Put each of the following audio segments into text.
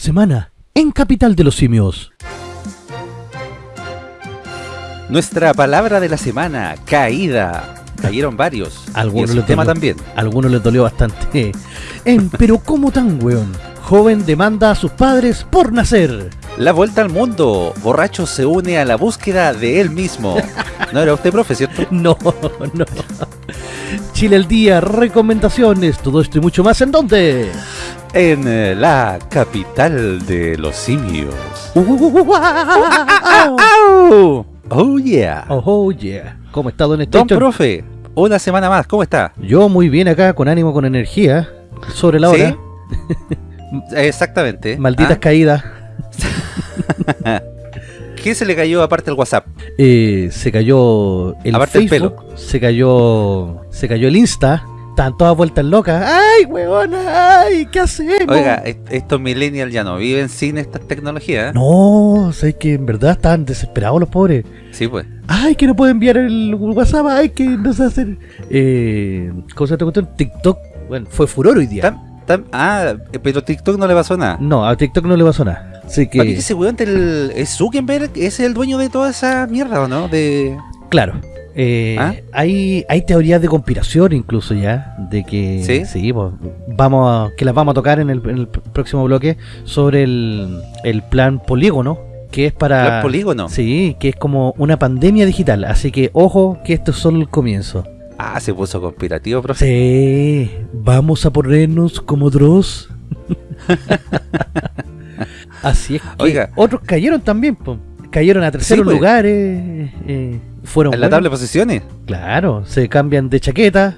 semana en Capital de los Simios. Nuestra palabra de la semana, caída. Cayeron varios. Algunos y el les tema dolió- también. Algunos les dolió bastante. En Pero ¿cómo tan, weón? Joven demanda a sus padres por nacer. La vuelta al mundo. Borracho se une a la búsqueda de él mismo. No era usted profe, ¿cierto? No, no. Chile al día, recomendaciones, todo esto y mucho más. ¿En dónde? En eh, la capital de los simios. Oh, Oh yeah. oh, yeah. ¿Cómo está, don Don Station? profe, una semana más, ¿cómo está? Yo muy bien acá, con ánimo, con energía. Sobre la hora. ¿Sí? Exactamente. Malditas ¿Ah? caídas. ¿Qué se le cayó aparte el WhatsApp? Eh, se cayó el Aparte el Facebook, se cayó se cayó el Insta, estaban todas vueltas locas. ¡Ay, weona! ¡Ay, qué hacemos! Oiga, est- estos millennials ya no viven sin estas tecnologías. ¿eh? No, sé que en verdad estaban desesperados los pobres. Sí, pues. ¡Ay, que no puedo enviar el WhatsApp! ¡Ay, que no sé hacer! Eh, ¿Cómo se llama esta cuestión? TikTok, bueno, fue furor hoy día. Ah, pero TikTok no le pasó nada. No, a TikTok no le pasó nada. Así ¿Para qué que, ese weón Zuckerberg es el dueño de toda esa mierda, ¿o no? De... claro. Eh, ¿Ah? hay, hay teorías de conspiración incluso ya, de que ¿Sí? pues, vamos a- que las vamos a tocar en el, en el próximo bloque sobre el, el plan polígono, que es para... Plan polígono. Sí, que es como una pandemia digital, así que ojo que esto es solo el comienzo. Ah, se puso conspirativo, profe. Sí, vamos a ponernos como Dross. Así es que Oiga. otros cayeron también, po. Cayeron a terceros pues. lugares, eh, fueron En la buenos. tabla de posiciones. Claro, se cambian de chaqueta.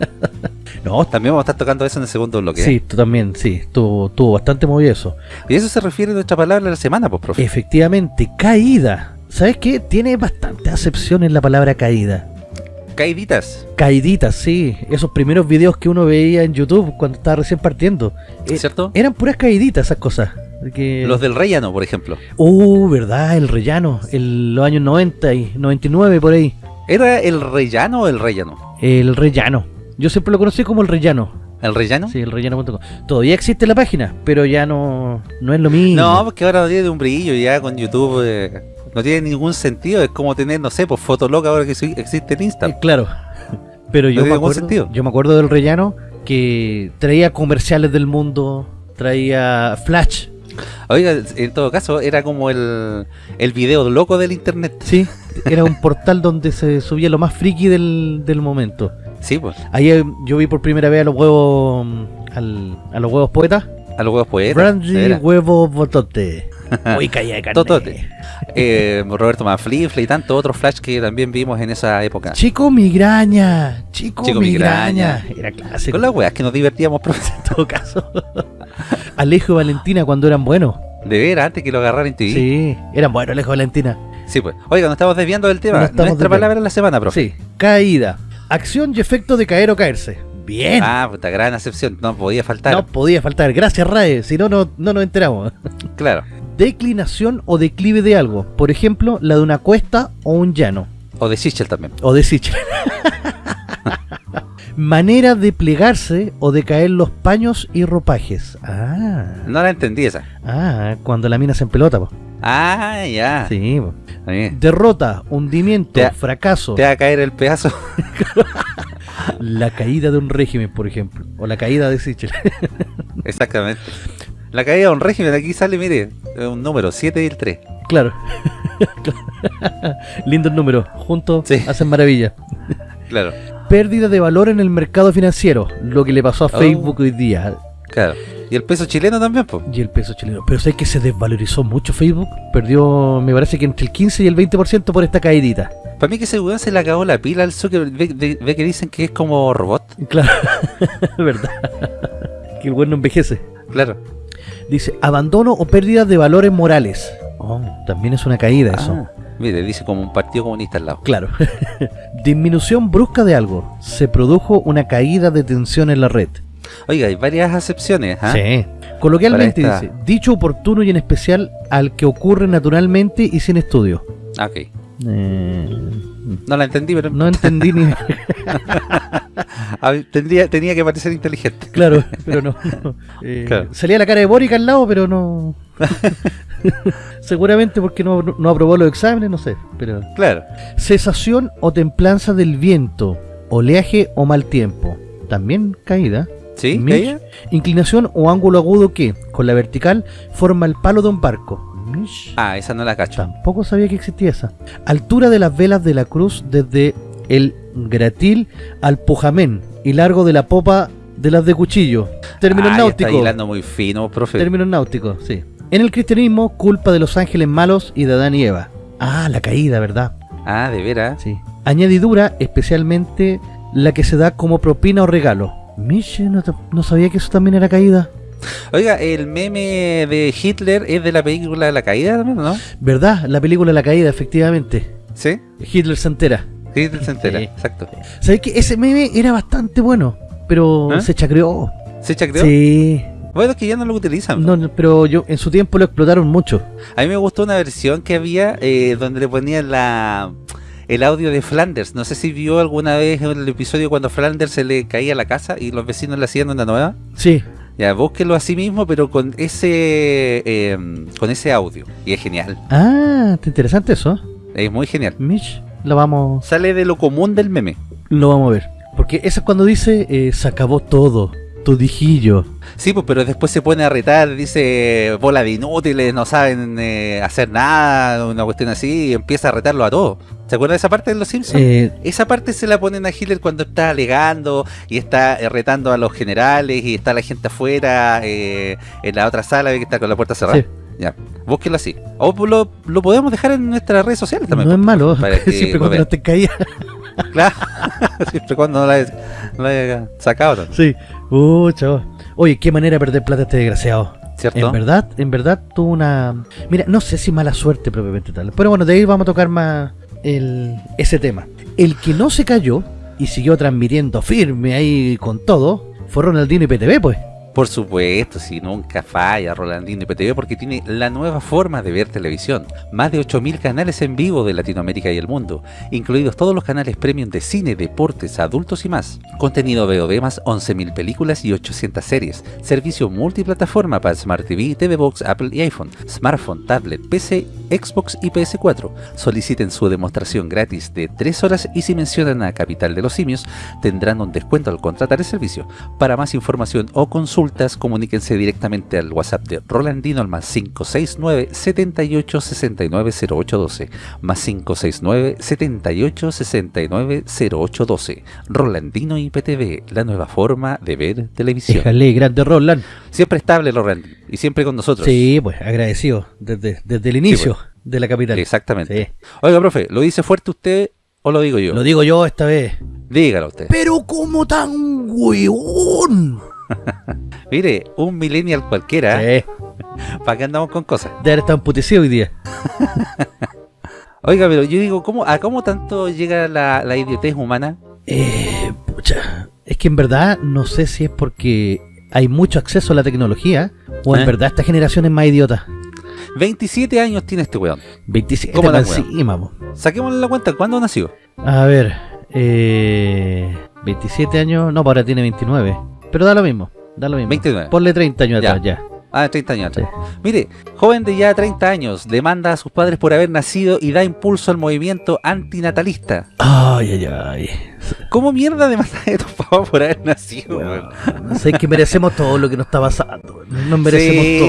no, También vamos a estar tocando eso en el segundo bloque. sí, tú también, sí, estuvo, estuvo bastante movido eso. Y eso se refiere a nuestra palabra de la semana, pues, profe. Efectivamente, caída. ¿Sabes qué? Tiene bastante acepción en la palabra caída. Caiditas. Caiditas, sí. Esos primeros videos que uno veía en YouTube cuando estaba recién partiendo. eh, ¿Cierto? eran puras caiditas esas cosas. Los del rellano, por ejemplo. Uh, verdad, el rellano. En los años 90 y 99 por ahí. ¿Era el rellano o el rellano? El rellano. Yo siempre lo conocí como el rellano. ¿El rellano? Sí, el rellano.com. Todavía existe la página, pero ya no, no es lo mismo. No, porque ahora no tiene un brillo ya con YouTube. eh, no tiene ningún sentido. Es como tener, no sé, pues Fotolog ahora que existe en Eh, Insta. claro. Pero yo No me, acuerdo, sentido. yo me acuerdo del rellano que traía comerciales del mundo, traía flash. Oiga, en todo caso, era como el, el video loco del internet. Sí, era un portal donde se subía lo más friki del, del momento. Sí, pues. Ahí eh, yo vi por primera vez a los huevos mm, al- a los huevos poetas. A los huevos poetas. Brandy huevo botote. Muy calla de carne. Totote. Eh, Roberto Manflifle y tantos otros flash que también vimos en esa época. Chico migraña. Chico, Chico migraña. migraña. Era clásico. Con las weas que nos divertíamos. En todo caso. Alejo y Valentina cuando eran buenos. De ver, antes que lo agarraran en TV. Sí, eran buenos Alejo y Valentina. Sí, pues. Oiga, nos estamos desviando del tema. Nuestra desviando. palabra de la semana, profe. Sí, caída. Acción y efecto de caer o caerse. Bien. Ah, puta, gran acepción. No podía faltar. no podía faltar. Gracias, Rae. Si no, no, no nos enteramos. Claro. Declinación o declive de algo. Por ejemplo, la de una cuesta o un llano. O de Sichel también. O de Sichel. Manera de plegarse o de caer los paños y ropajes. Ah, No la entendí esa. ah cuando la mina se empelota. po. Ah, ya. Sí. po. Derrota, hundimiento, Te- fracaso, Te va a caer el pedazo. la caída de un régimen, por ejemplo. O la caída de Sichel. Exactamente. La caída de un régimen, aquí sale, mire, un número, 7 y el 3. claro. Lindos números. Juntos Sí. hacen maravilla. Claro, Pérdida de valor en el mercado financiero. Lo que le pasó a Oh. Facebook hoy día. claro. Y el peso chileno también, pues. Y el peso chileno. Pero sé que se desvalorizó mucho Facebook. Perdió, me parece que entre el 15 y el 20% por esta caidita. Para mí que ese weón se le acabó la pila al Zucker. Ve, ve- ve que dicen que es como robot. Claro. verdad. que el bueno envejece. Claro. Dice, abandono o pérdida de valores morales. Oh, también es una caída eso. Ah, mire, dice como un partido comunista al lado. Claro. Disminución brusca de algo. Se produjo una caída de tensión en la red. Oiga, hay varias acepciones, ¿ah? Sí. Coloquialmente esta- dice, dicho oportuno y en especial al que ocurre naturalmente y sin estudio. Ah, ok. Eh, No la entendí, pero no entendí ni. tendría, tenía que parecer inteligente. claro, pero no. no. Eh, Claro. Salía la cara de Boric al lado, pero no. Seguramente porque no, no aprobó los exámenes, no sé. Pero. Claro. Cesación o templanza del viento, oleaje o mal tiempo. También caída. ¿Sí? Inclinación o ángulo agudo que, con la vertical, forma el palo de un barco. Ah, esa no la cacho. Tampoco sabía que existía esa. Altura de las velas de la cruz desde el gratil al pujamén y largo de la popa de las de cuchillo. Términos Ah, ya está náuticos. hilando muy fino, profe. Términos náuticos, sí. En el cristianismo, culpa de los ángeles malos y de Adán y Eva. Ah, la caída, ¿verdad? Ah, de veras. Sí. Añadidura, especialmente la que se da como propina o regalo. Miche, no sabía que eso también era caída. Oiga, el meme de Hitler es de la película La Caída también, ¿no? ¿Verdad? La película La Caída, efectivamente. ¿Sí? Hitler se entera. Hitler se entera, Sí. exacto. ¿Sabes que ese meme era bastante bueno? Pero ¿Ah? se chacreó. ¿Se chacreó? Sí. Bueno, es que ya no lo utilizan. No, no, pero yo en su tiempo lo explotaron mucho. A mí me gustó una versión que había eh, donde le ponían la el audio de Flanders. No sé si vio alguna vez el episodio cuando Flanders se le caía la casa y los vecinos le hacían una nueva. Sí. Ya, búsquelo así mismo, pero con ese eh, con ese audio. Y es genial. Ah, está interesante eso. Es muy genial. Mitch, lo vamos, Sale de lo común del meme. lo vamos a ver. Porque eso es cuando dice, eh, se acabó todo, todijillo. Sí, pues, pero después se pone a retar, dice bola de inútiles, no saben eh, hacer nada, una cuestión así, y empieza a retarlo a todos. ¿Se acuerdan de esa parte de Los Simpsons? Eh, Esa parte se la ponen a Hitler cuando está alegando y está eh, retando a los generales y está la gente afuera eh, en la otra sala, que está con la puerta cerrada. Sí. Ya, búsquelo así. O lo, lo podemos dejar en nuestras redes sociales también. no es malo, Para que siempre cuando no te caía. Claro, siempre cuando no la, no la sacado, también, Sí. Uh, chavo. Oye, qué manera de perder plata este desgraciado. ¿cierto? En verdad, en verdad tuvo una... Mira, no sé si mala suerte propiamente tal. Pero bueno, de ahí vamos a tocar más el, ese tema. El que no se cayó y siguió transmitiendo firme ahí con todo fue Ronaldinho y PTV, pues. Por supuesto, si nunca falla Rolandino IPTV porque tiene la nueva forma de ver televisión. Más de 8.000 canales en vivo de Latinoamérica y el mundo, incluidos todos los canales premium de cine, deportes, adultos y más. Contenido VOD más 11.000 películas y 800 series. Servicio multiplataforma para Smart TV, TV Box, Apple y iPhone, smartphone, tablet, PC, Xbox y PS4. Soliciten su demostración gratis de 3 horas y si mencionan a Capital de los Simios tendrán un descuento al contratar el servicio. Para más información o consultas, comuníquense directamente al WhatsApp de Rolandino al más 569 78 69 0812 más 569 78 69 0812 Rolandino IPTV, la nueva forma de ver televisión. Déjale, grande Roland. Siempre estable Rolandino y siempre con nosotros. Sí, pues agradecido desde, desde el inicio de la capital. Exactamente. Sí. Oiga, profe, ¿lo dice fuerte usted o lo digo yo? Lo digo yo esta vez. Dígalo usted. Pero como tan weón. Mire, un millennial cualquiera, Sí. ¿para qué andamos con cosas? De haber estado hoy día. Oiga, pero yo digo, ¿cómo, ¿a cómo tanto llega la, la idiotez humana? Eh, pucha. Es que en verdad no sé si es porque hay mucho acceso a la tecnología o en ¿Eh? verdad esta generación es más idiota. 27 años tiene este weón. 27 ¿Cómo la más weón? encima, po. Saquémosle la cuenta, ¿cuándo nació? A ver, eh, 27 años, no, pues ahora tiene 29. Pero da lo mismo, da lo mismo. 29. Ponle 30 años Ya. atrás ya. Ah, 30 años atrás. Mire, joven de ya 30 años, demanda a sus padres por haber nacido y da impulso al movimiento antinatalista. Ay, ay, ay. ¿Cómo mierda demanda a tus papás por haber nacido, Weón, weón? sé que merecemos todo lo que nos está pasando. Nos merecemos Sí,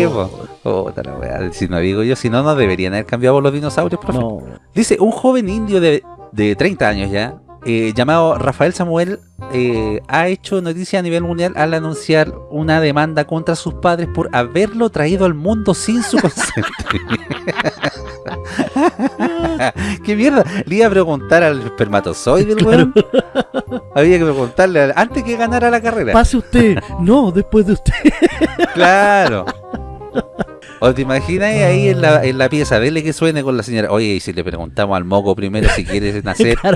todo. la weá, Si no digo yo, si no, no deberían haber cambiado los dinosaurios, profe. No. Dice, un joven indio de, de 30 años ya, eh, llamado Rafael Samuel, eh, ha hecho noticia a nivel mundial al anunciar una demanda contra sus padres por haberlo traído al mundo sin su consentimiento. ¿Qué mierda? Le iba a preguntar al espermatozoide, el weón. Había que preguntarle al- antes que ganara la carrera. Pase usted. No, después de usted. Claro. O te imaginas ahí en la, en la pieza, dele que suene con la señora. Oye, y si le preguntamos al moco primero si quiere nacer.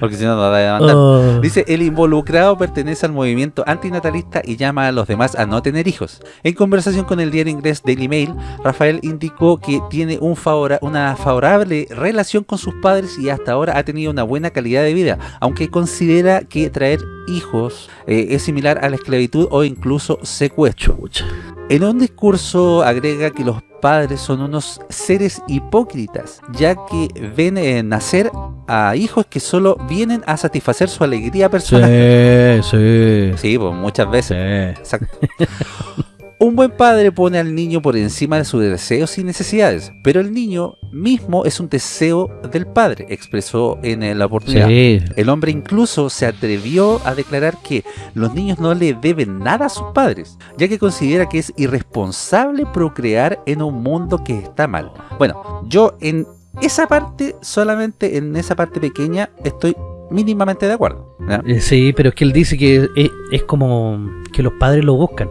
Porque si no, no va a demandar. Oh. Dice, el involucrado pertenece al movimiento antinatalista y llama a los demás a no tener hijos. En conversación con el diario inglés Daily Mail, Rafael indicó que tiene un favora- una favorable relación con sus padres y hasta ahora ha tenido una buena calidad de vida, aunque considera que traer hijos eh, es similar a la esclavitud o incluso secuestro. En un discurso agrega que los padres son unos seres hipócritas, ya que ven eh, nacer a hijos que solo vienen a satisfacer su alegría personal. Sí, sí. Sí, pues muchas veces. Sí. Exacto. Un buen padre pone al niño por encima de sus deseos y necesidades, pero el niño mismo es un deseo del padre, expresó en eh, la oportunidad. Sí. El hombre incluso se atrevió a declarar que los niños no le deben nada a sus padres, ya que considera que es irresponsable procrear en un mundo que está mal. Bueno, yo en esa parte, solamente en esa parte pequeña, estoy mínimamente de acuerdo. Eh, Sí, pero es que él dice que es, es como que los padres lo buscan.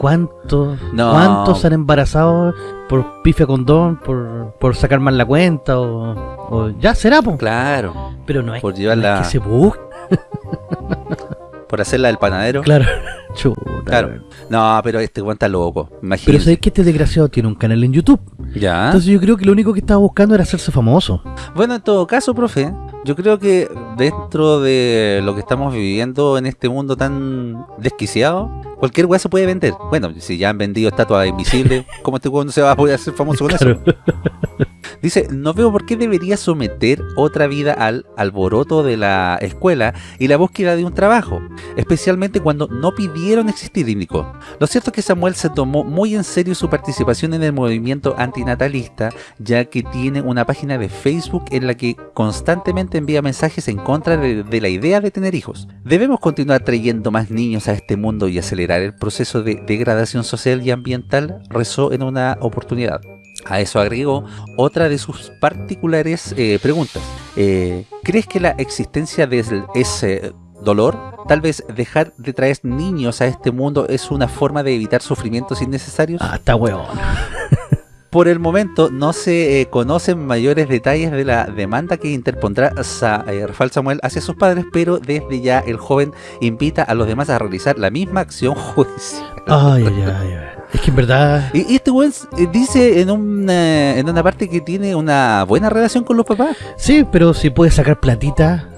¿Cuántos, No. ¿Cuántos se han embarazado por pifia condón, por, por sacar mal la cuenta o, o ya será, po? Claro, Pero no es, por no llevarla- es que se busca. por hacerla del panadero. Claro. Chuta, Claro. No, pero este está loco. Pero Imagínate. sabes que este desgraciado tiene un canal en YouTube. Ya. Entonces yo creo que lo único que estaba buscando era hacerse famoso. Bueno, en todo caso, profe, yo creo que dentro de lo que estamos viviendo en este mundo tan desquiciado, cualquier weá se puede vender. Bueno, si ya han vendido estatuas invisibles, ¿cómo este weón no se va a poder hacer famoso con Claro. eso? Dice, no veo por qué debería someter otra vida al alboroto de la escuela y la búsqueda de un trabajo, especialmente cuando no pidieron existir, indicó. Lo cierto es que Samuel se tomó muy en serio su participación en el movimiento antinatalista, ya que tiene una página de Facebook en la que constantemente envía mensajes en contra de, de la idea de tener hijos. Debemos continuar trayendo más niños a este mundo y acelerar el proceso de degradación social y ambiental, rezó en una oportunidad. A eso agregó otra de sus particulares eh, preguntas. Eh, ¿Crees que la existencia de ese- dolor, tal vez dejar de traer niños a este mundo es una forma de evitar sufrimientos innecesarios? Ah, está weón. Por el momento no se eh, conocen mayores detalles de la demanda que interpondrá Sa- eh, Rafael Samuel hacia sus padres, pero desde ya el joven invita a los demás a realizar la misma acción judicial. Ay, ay, ay. Es que en verdad... Y y este weón eh, dice en una, en una parte que tiene una buena relación con los papás. Sí, pero si puede sacar platita...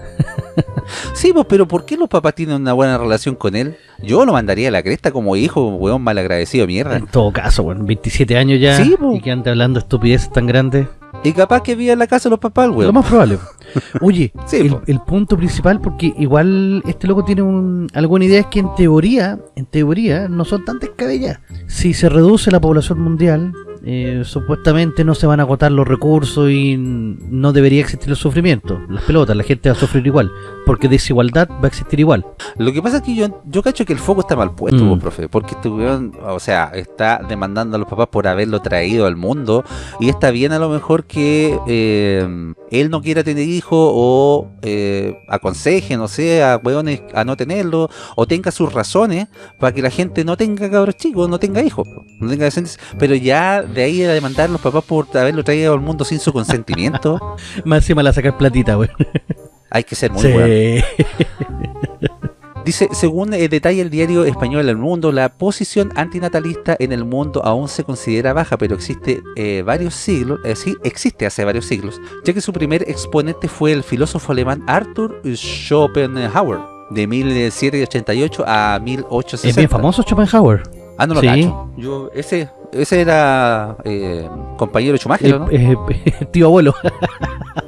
Sí, pues, pero ¿por qué los papás tienen una buena relación con él? Yo lo mandaría a la cresta como hijo, weón malagradecido, mierda. En todo caso, bueno, 27 años ya Sí, y que ande hablando estupideces tan grandes. Y capaz que vive en la casa de los papás, Lo weón. más probable. Oye, Sí, el punto principal, porque igual este loco tiene un, alguna idea, es que en teoría, en teoría, no son tan descabelladas. Si se reduce la población mundial, eh, supuestamente no se van a agotar los recursos y no debería existir el sufrimiento. Las pelotas, la gente va a sufrir igual, porque desigualdad va a existir igual. Lo que pasa es que yo, yo cacho que el foco está mal puesto, Mm. pues, profe, porque este weón, o sea, está demandando a los papás por haberlo traído al mundo y está bien a lo mejor que eh, él no quiera tener hijos o eh, aconseje, no sé, a weones a no tenerlo o tenga sus razones para que la gente no tenga cabros chicos, no tenga hijos, no tenga descendencia, pero ya de ahí a demandar a los papás por haberlo traído al mundo sin su consentimiento, Más encima la sacar platita, güey. hay que ser muy Sí. weón. Dice, según eh, detalla el diario español El Mundo, la posición antinatalista en el mundo aún se considera baja, pero existe eh, varios siglos, eh, sí, existe hace varios siglos, ya que su primer exponente fue el filósofo alemán Arthur Schopenhauer, de 1788 a 1860. Es bien famoso Schopenhauer. Ah, no lo Sí. cacho. Yo, ese, ese era eh, compañero Schumacher, Eh, ¿no? eh, tío abuelo.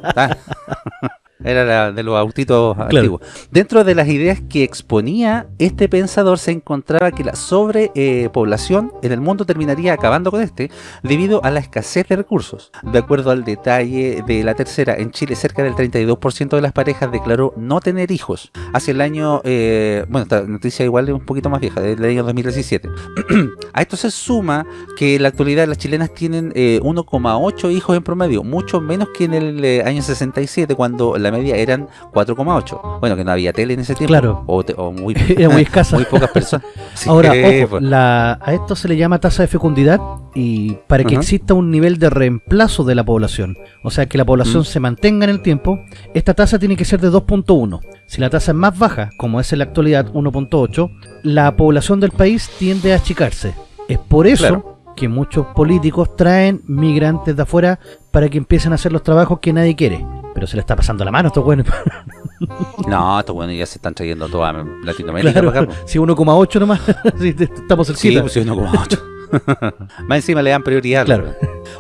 Ah. Era la- de los autitos Claro. antiguos. Dentro de las ideas que exponía, este pensador se encontraba que la sobrepoblación en el mundo terminaría acabando con este debido a la escasez de recursos. De acuerdo al detalle de la tercera, en Chile cerca del 32% de las parejas declaró no tener hijos. Hacia el año, eh, bueno, esta noticia igual es un poquito más vieja, del año 2017. a esto se suma que en la actualidad las chilenas tienen eh, 1,8 hijos en promedio, mucho menos que en el eh, año 67 cuando la media eran 4,8. Bueno, que no había tele en ese tiempo. Claro. O, te- o muy, Era muy escasa. muy pocas personas. Sí, Ahora, ojo, pues. la- a esto se le llama tasa de fecundidad y para que exista un nivel de reemplazo de la población, o sea, que la población Mm. se mantenga en el tiempo, esta tasa tiene que ser de 2.1. Si la tasa es más baja, como es en la actualidad 1.8, la población del país tiende a achicarse. Es por eso Claro. que muchos políticos traen migrantes de afuera para que empiecen a hacer los trabajos que nadie quiere. Pero se le está pasando la mano a estos buenos. No, estos bueno ya se están trayendo toda Latinoamérica Claro, para acá. po. si 1,8 nomás, sí, te- estamos Sí, cerquita. pues sí, 1,8. más encima le dan prioridad. Claro.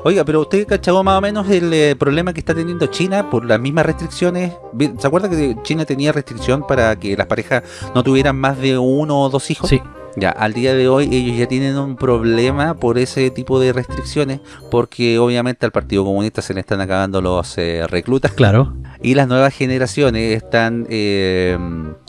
Oiga, pero usted cachó más o menos el eh, problema que está teniendo China por las mismas restricciones. ¿Se acuerda que China tenía restricción para que las parejas no tuvieran más de uno o dos hijos? Sí, Ya, al día de hoy ellos ya tienen un problema por ese tipo de restricciones, porque obviamente al Partido Comunista se le están acabando los eh, reclutas claro. y las nuevas generaciones están eh,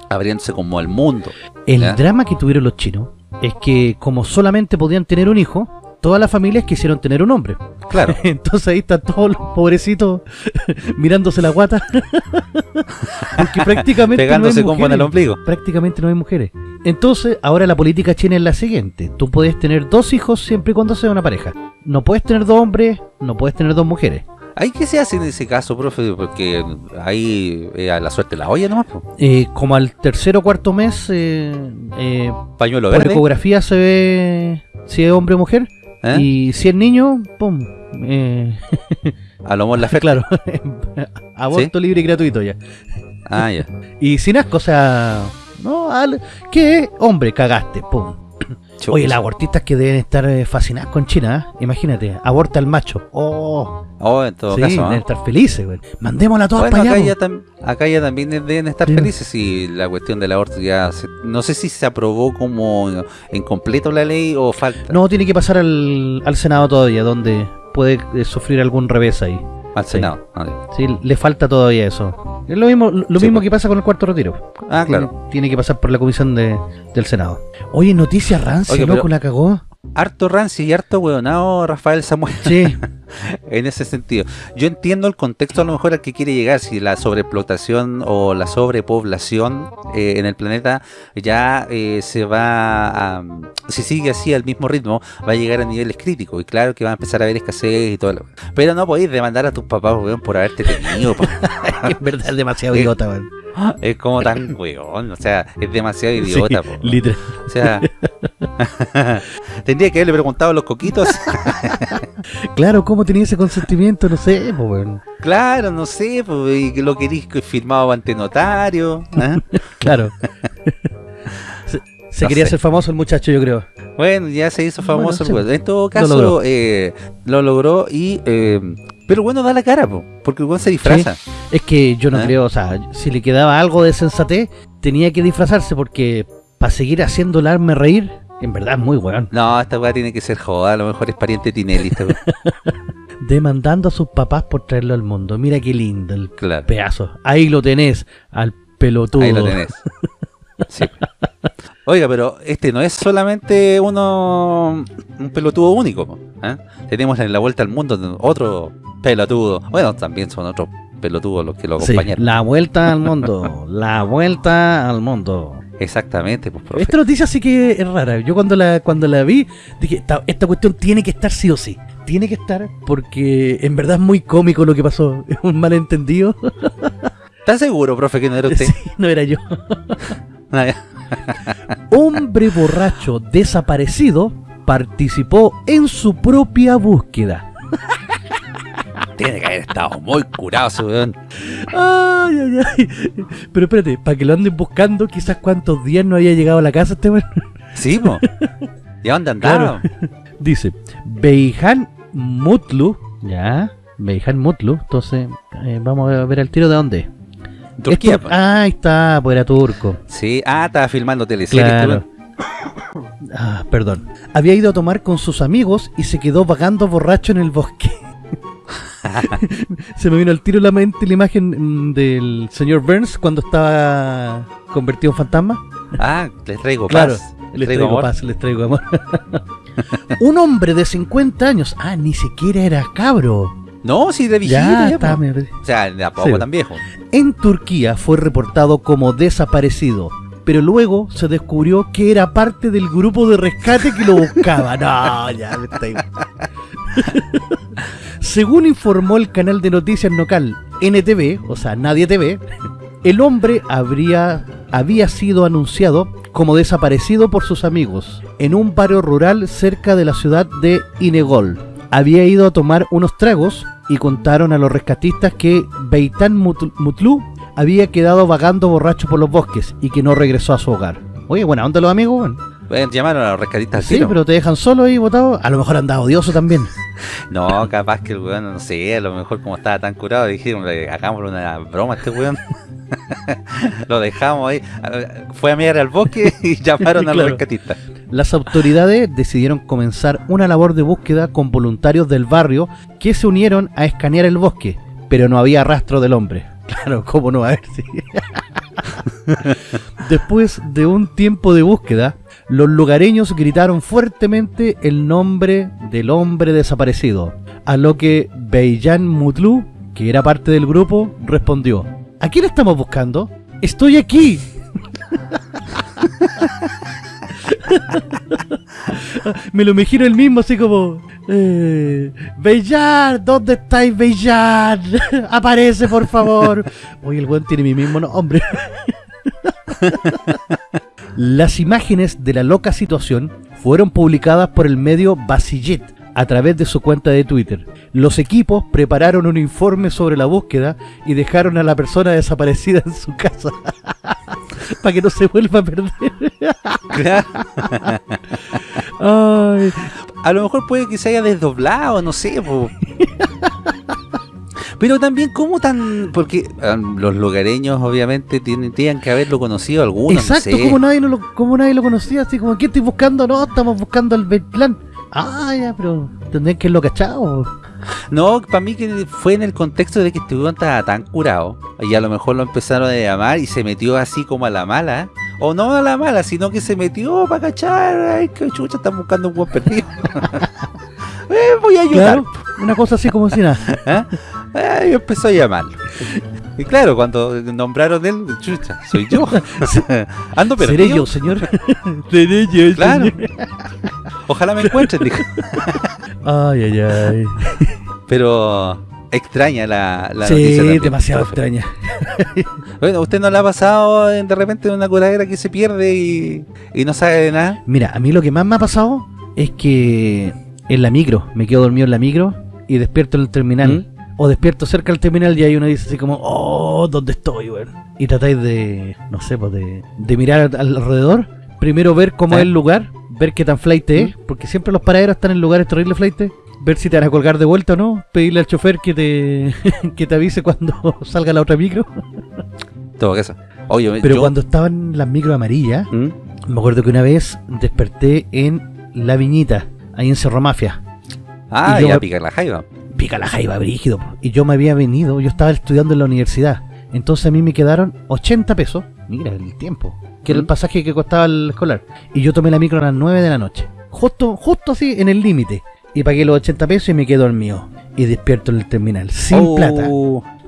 abriéndose como al mundo. El ¿Ya? drama que tuvieron los chinos es que como solamente podían tener un hijo, todas las familias quisieron tener un hombre. Claro, Entonces ahí están todos los pobrecitos mirándose la guata. Porque prácticamente pegándose no hay con el ombligo. Prácticamente no hay mujeres. Entonces, ahora la política china es la siguiente. Tú puedes tener dos hijos siempre y cuando sea una pareja. No puedes tener dos hombres, no puedes tener dos mujeres. ¿Ahí qué se hace en ese caso, profe? Porque ahí eh, a la suerte la olla nomás. Eh, como al tercer o cuarto mes, eh, eh, Pañuelo por verde. ecografía se ve si es hombre o mujer. ¿Eh? Y si es niño, pum. Eh, A lo mejor la fe. claro, aborto libre y gratuito ya. Ah, ya. Y sin asco, o sea, no, al- ¿qué? Hombre, cagaste, pum. Oye, las abortistas que deben estar eh, fascinadas con China, ¿eh? imagínate, aborta al macho. Oh, Oh, en todo sí, caso. ¿ah? deben estar felices, güey. Mandémosla todas Bueno, para acá allá. ya, tam- acá ya también deben estar Sí. felices y la cuestión del aborto ya se- no sé si se aprobó como en completo la ley o falta No, tiene que pasar al, al Senado todavía, donde puede eh, sufrir algún revés ahí. Al sí. Senado. Ah. Sí, le falta todavía eso. Es lo mismo, lo Sí, mismo pues. que pasa con el cuarto retiro. Ah, claro. Tiene, que pasar por la comisión de, del Senado. Oye, noticia rancia, Oye, loco, pero- la cagó. Harto rancio y harto hueonado Rafael Samuel Sí, en ese sentido. Yo entiendo el contexto a lo mejor al que quiere llegar, si la sobreexplotación o la sobrepoblación eh, en el planeta ya eh, se va a... Si sigue así al mismo ritmo, va a llegar a niveles críticos. Y claro que va a empezar a haber escasez y todo. lo- Pero no podéis demandar a tus papás, weón, por haberte tenido. en verdad es demasiado idiota, weón. Es como tan weón, o sea, es demasiado idiota. Sí, po. literal. O sea, tendría que haberle preguntado a los coquitos. Claro, ¿cómo tenía ese consentimiento? No sé, pues, claro, no sé, pues, y lo queréis que firmado ante notario. ¿ah? Claro. se se No quería ser famoso el muchacho, yo creo. Bueno, ya se hizo famoso Bueno. En todo lo caso, logró. eh, lo logró y. eh, pero bueno, da la cara, po, porque el se disfraza. Es que yo no ¿Ah? creo, o sea, si le quedaba algo de sensatez, tenía que disfrazarse porque para seguir haciendo el arme reír, en verdad muy weón. No, esta weá tiene que ser joda, a lo mejor es pariente de Tinelli. esta weá. Demandando a sus papás por traerlo al mundo. Mira qué lindo el claro, pedazo. Ahí lo tenés, al pelotudo. ahí lo tenés. Sí. Oiga, pero este no es solamente uno un pelotudo único. ¿ah? Tenemos en la vuelta al mundo otro pelotudo. Bueno, también son otros pelotudos los que lo Sí, acompañaron. la vuelta al mundo. la vuelta al mundo. Exactamente, pues, profe. Esta noticia sí que es rara. Yo cuando la, cuando la vi, dije, esta, esta cuestión tiene que estar sí o sí. Tiene que estar porque en verdad es muy cómico lo que pasó. Es un malentendido. ¿Está seguro, profe, que no era usted? Sí, no era yo. Ah. Hombre borracho desaparecido participó en su propia búsqueda. Tiene que haber estado muy curado ese weón. Ay, ay, ay. Pero espérate, para que lo anden buscando, quizás cuántos días no había llegado a la casa este weón. Sí, po. ¿Y dónde andaba? Dice, Beijan Mutlu, ya, Beijan Mutlu, entonces eh, vamos a ver el tiro de dónde. Turquía, Esto- ah, ahí está, pues era turco. Sí, ah, estaba filmando teleseries. Claro. Ah, perdón. Había ido a tomar con sus amigos y se quedó vagando borracho en el bosque. se me vino al tiro la mente la imagen mm, del señor Burns cuando estaba convertido en fantasma. Ah, les traigo Claro, paz. les traigo paz, les traigo amor. Un hombre de 50 años, ah, ni siquiera era cabro. No, sí, de viejito. Ya, está, me. O sea, de a poco Sí. tan viejo. En Turquía fue reportado como desaparecido, pero luego se descubrió que era parte del grupo de rescate que lo buscaba. No, ya me estoy... Según informó el canal de noticias local NTV, o sea, Nadie TV, el hombre habría, había sido anunciado como desaparecido por sus amigos en un barrio rural cerca de la ciudad de Inegol. Había ido a tomar unos tragos y contaron a los rescatistas que Beitan Mut- Mutlu había quedado vagando borracho por los bosques y que no regresó a su hogar. Oye, buena onda los amigos. Pueden llamar a los rescatistas Sí, pero te dejan solo ahí botado. A lo mejor anda odioso también. No, capaz que el weón, no sé, a lo mejor como estaba tan curado, dijeron, "Le- hagámosle una broma a este weón. lo dejamos ahí. Fue a mirar al bosque y llamaron a los rescatistas. Las autoridades decidieron comenzar una labor de búsqueda con voluntarios del barrio que se unieron a escanear el bosque, pero no había rastro del hombre. Claro, ¿cómo no a haber? Sí. Después de un tiempo de búsqueda, los lugareños gritaron fuertemente el nombre del hombre desaparecido, a lo que Beijan Mutlu, que era parte del grupo, respondió, ¿A quién estamos buscando? ¡Estoy aquí! Me lo imagino el mismo, así como... Eh, ¿dónde estáis, Beijar? Aparece, por favor. Oye, el weón tiene mi mismo nombre. Las imágenes de la loca situación fueron publicadas por el medio Basillet a través de su cuenta de Twitter. Los equipos prepararon un informe sobre la búsqueda y dejaron a la persona desaparecida en su casa para que no se vuelva a perder. Claro. Ay, A lo mejor puede que se haya desdoblado, no sé, po. Pero también, ¿cómo tan...? Porque ah, los lugareños, obviamente, tienen, tienen que haberlo conocido algunos, exacto, no sé. como nadie, no lo, como nadie lo conocía, así como, ¿qué estoy buscando? No, estamos buscando el plan. Ah, ya, pero tendrían que haberlo cachado. No, para mí que fue en el contexto de que estaba tan curado. Y a lo mejor lo empezaron a llamar y se metió así como a la mala. O no a la mala, sino que se metió para cachar. Ay, que chucha, están buscando un buen perdido. Eh, voy a ayudar. Claro, una cosa así como si nada. ¿Ah? Y empezó a llamarlo. Y claro, cuando nombraron él, chucha, soy yo. Ando perdido. Seré yo, señor. Seré yo, Claro. señor. Ojalá me encuentren, dijo. Ay, ay, ay. Pero extraña la, la sí, noticia demasiado profe. extraña. Bueno, ¿usted no le ha pasado de repente una curadera que se pierde y, y no sabe de nada? Mira, a mí lo que más me ha pasado es que en la micro, me quedo dormido en la micro y despierto en el terminal. O despierto cerca del terminal y ahí uno dice así como, oh, ¿dónde estoy, weón? Y tratáis de, no sé, pues de, de mirar al- alrededor. Primero ver cómo es el lugar, ver qué tan flight es, porque siempre los paraderos están en lugares terribles flight. Ver si te van a colgar de vuelta o no. Pedirle al chofer que te, que te avise cuando salga la otra micro. Todo eso. Oye, Pero yo- cuando estaban las micro amarillas, ¿Mm? me acuerdo que una vez desperté en La Viñita, ahí en Cerro Mafia. Ah, y yo ya me- pica la jaiba. Pica la jaiba, brígido. Y yo me había venido, yo estaba estudiando en la universidad. Entonces a mí me quedaron 80 pesos. Mira el tiempo. Que era el ¿Mm? pasaje que costaba el escolar. Y yo tomé la micro a las 9 de la noche. Justo, justo así, en el límite. Y pagué los 80 pesos y me quedo dormido. Y despierto en el terminal. Sin Oh, plata.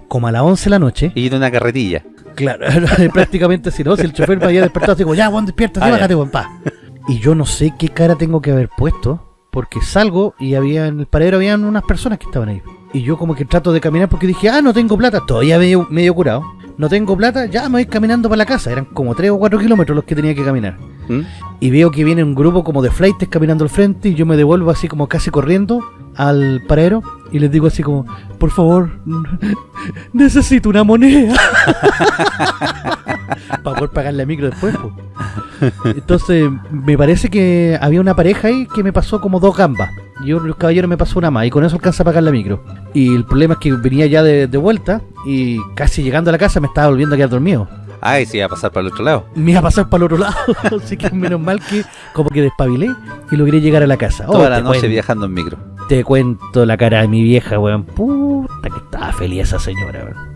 Como a las 11 de la noche. Y de una carretilla. Claro, prácticamente si no, si el chofer me había despertado como, ya, Juan, despierta, Ah, bájate, buen pa. Y yo no sé qué cara tengo que haber puesto, porque salgo y había en el paradero habían unas personas que estaban ahí. Y yo como que trato de caminar porque dije, ah, no tengo plata, todavía medio, medio curado. No tengo plata, ya me voy caminando para la casa. Eran como 3 o 4 kilómetros los que tenía que caminar. ¿Mm? Y veo que viene un grupo como de flightes caminando al frente y yo me devuelvo así como casi corriendo al paradero y les digo así como, por favor, necesito una moneda. Para poder pagar la micro después. Entonces, me parece que había una pareja ahí que me pasó como dos gambas. Y un caballero me pasó una más y con eso alcanza a pagar la micro. Y el problema es que venía ya de, de vuelta y casi llegando a la casa me estaba volviendo a quedar dormido. Ay, sí, iba a pasar para el otro lado. Me iba a pasar para el otro lado. Así que menos mal que como que despabilé y logré llegar a la casa. Oh, Toda la te noche cuento. viajando en micro. Te cuento la cara de mi vieja, weón. Puta que estaba feliz esa señora, weón.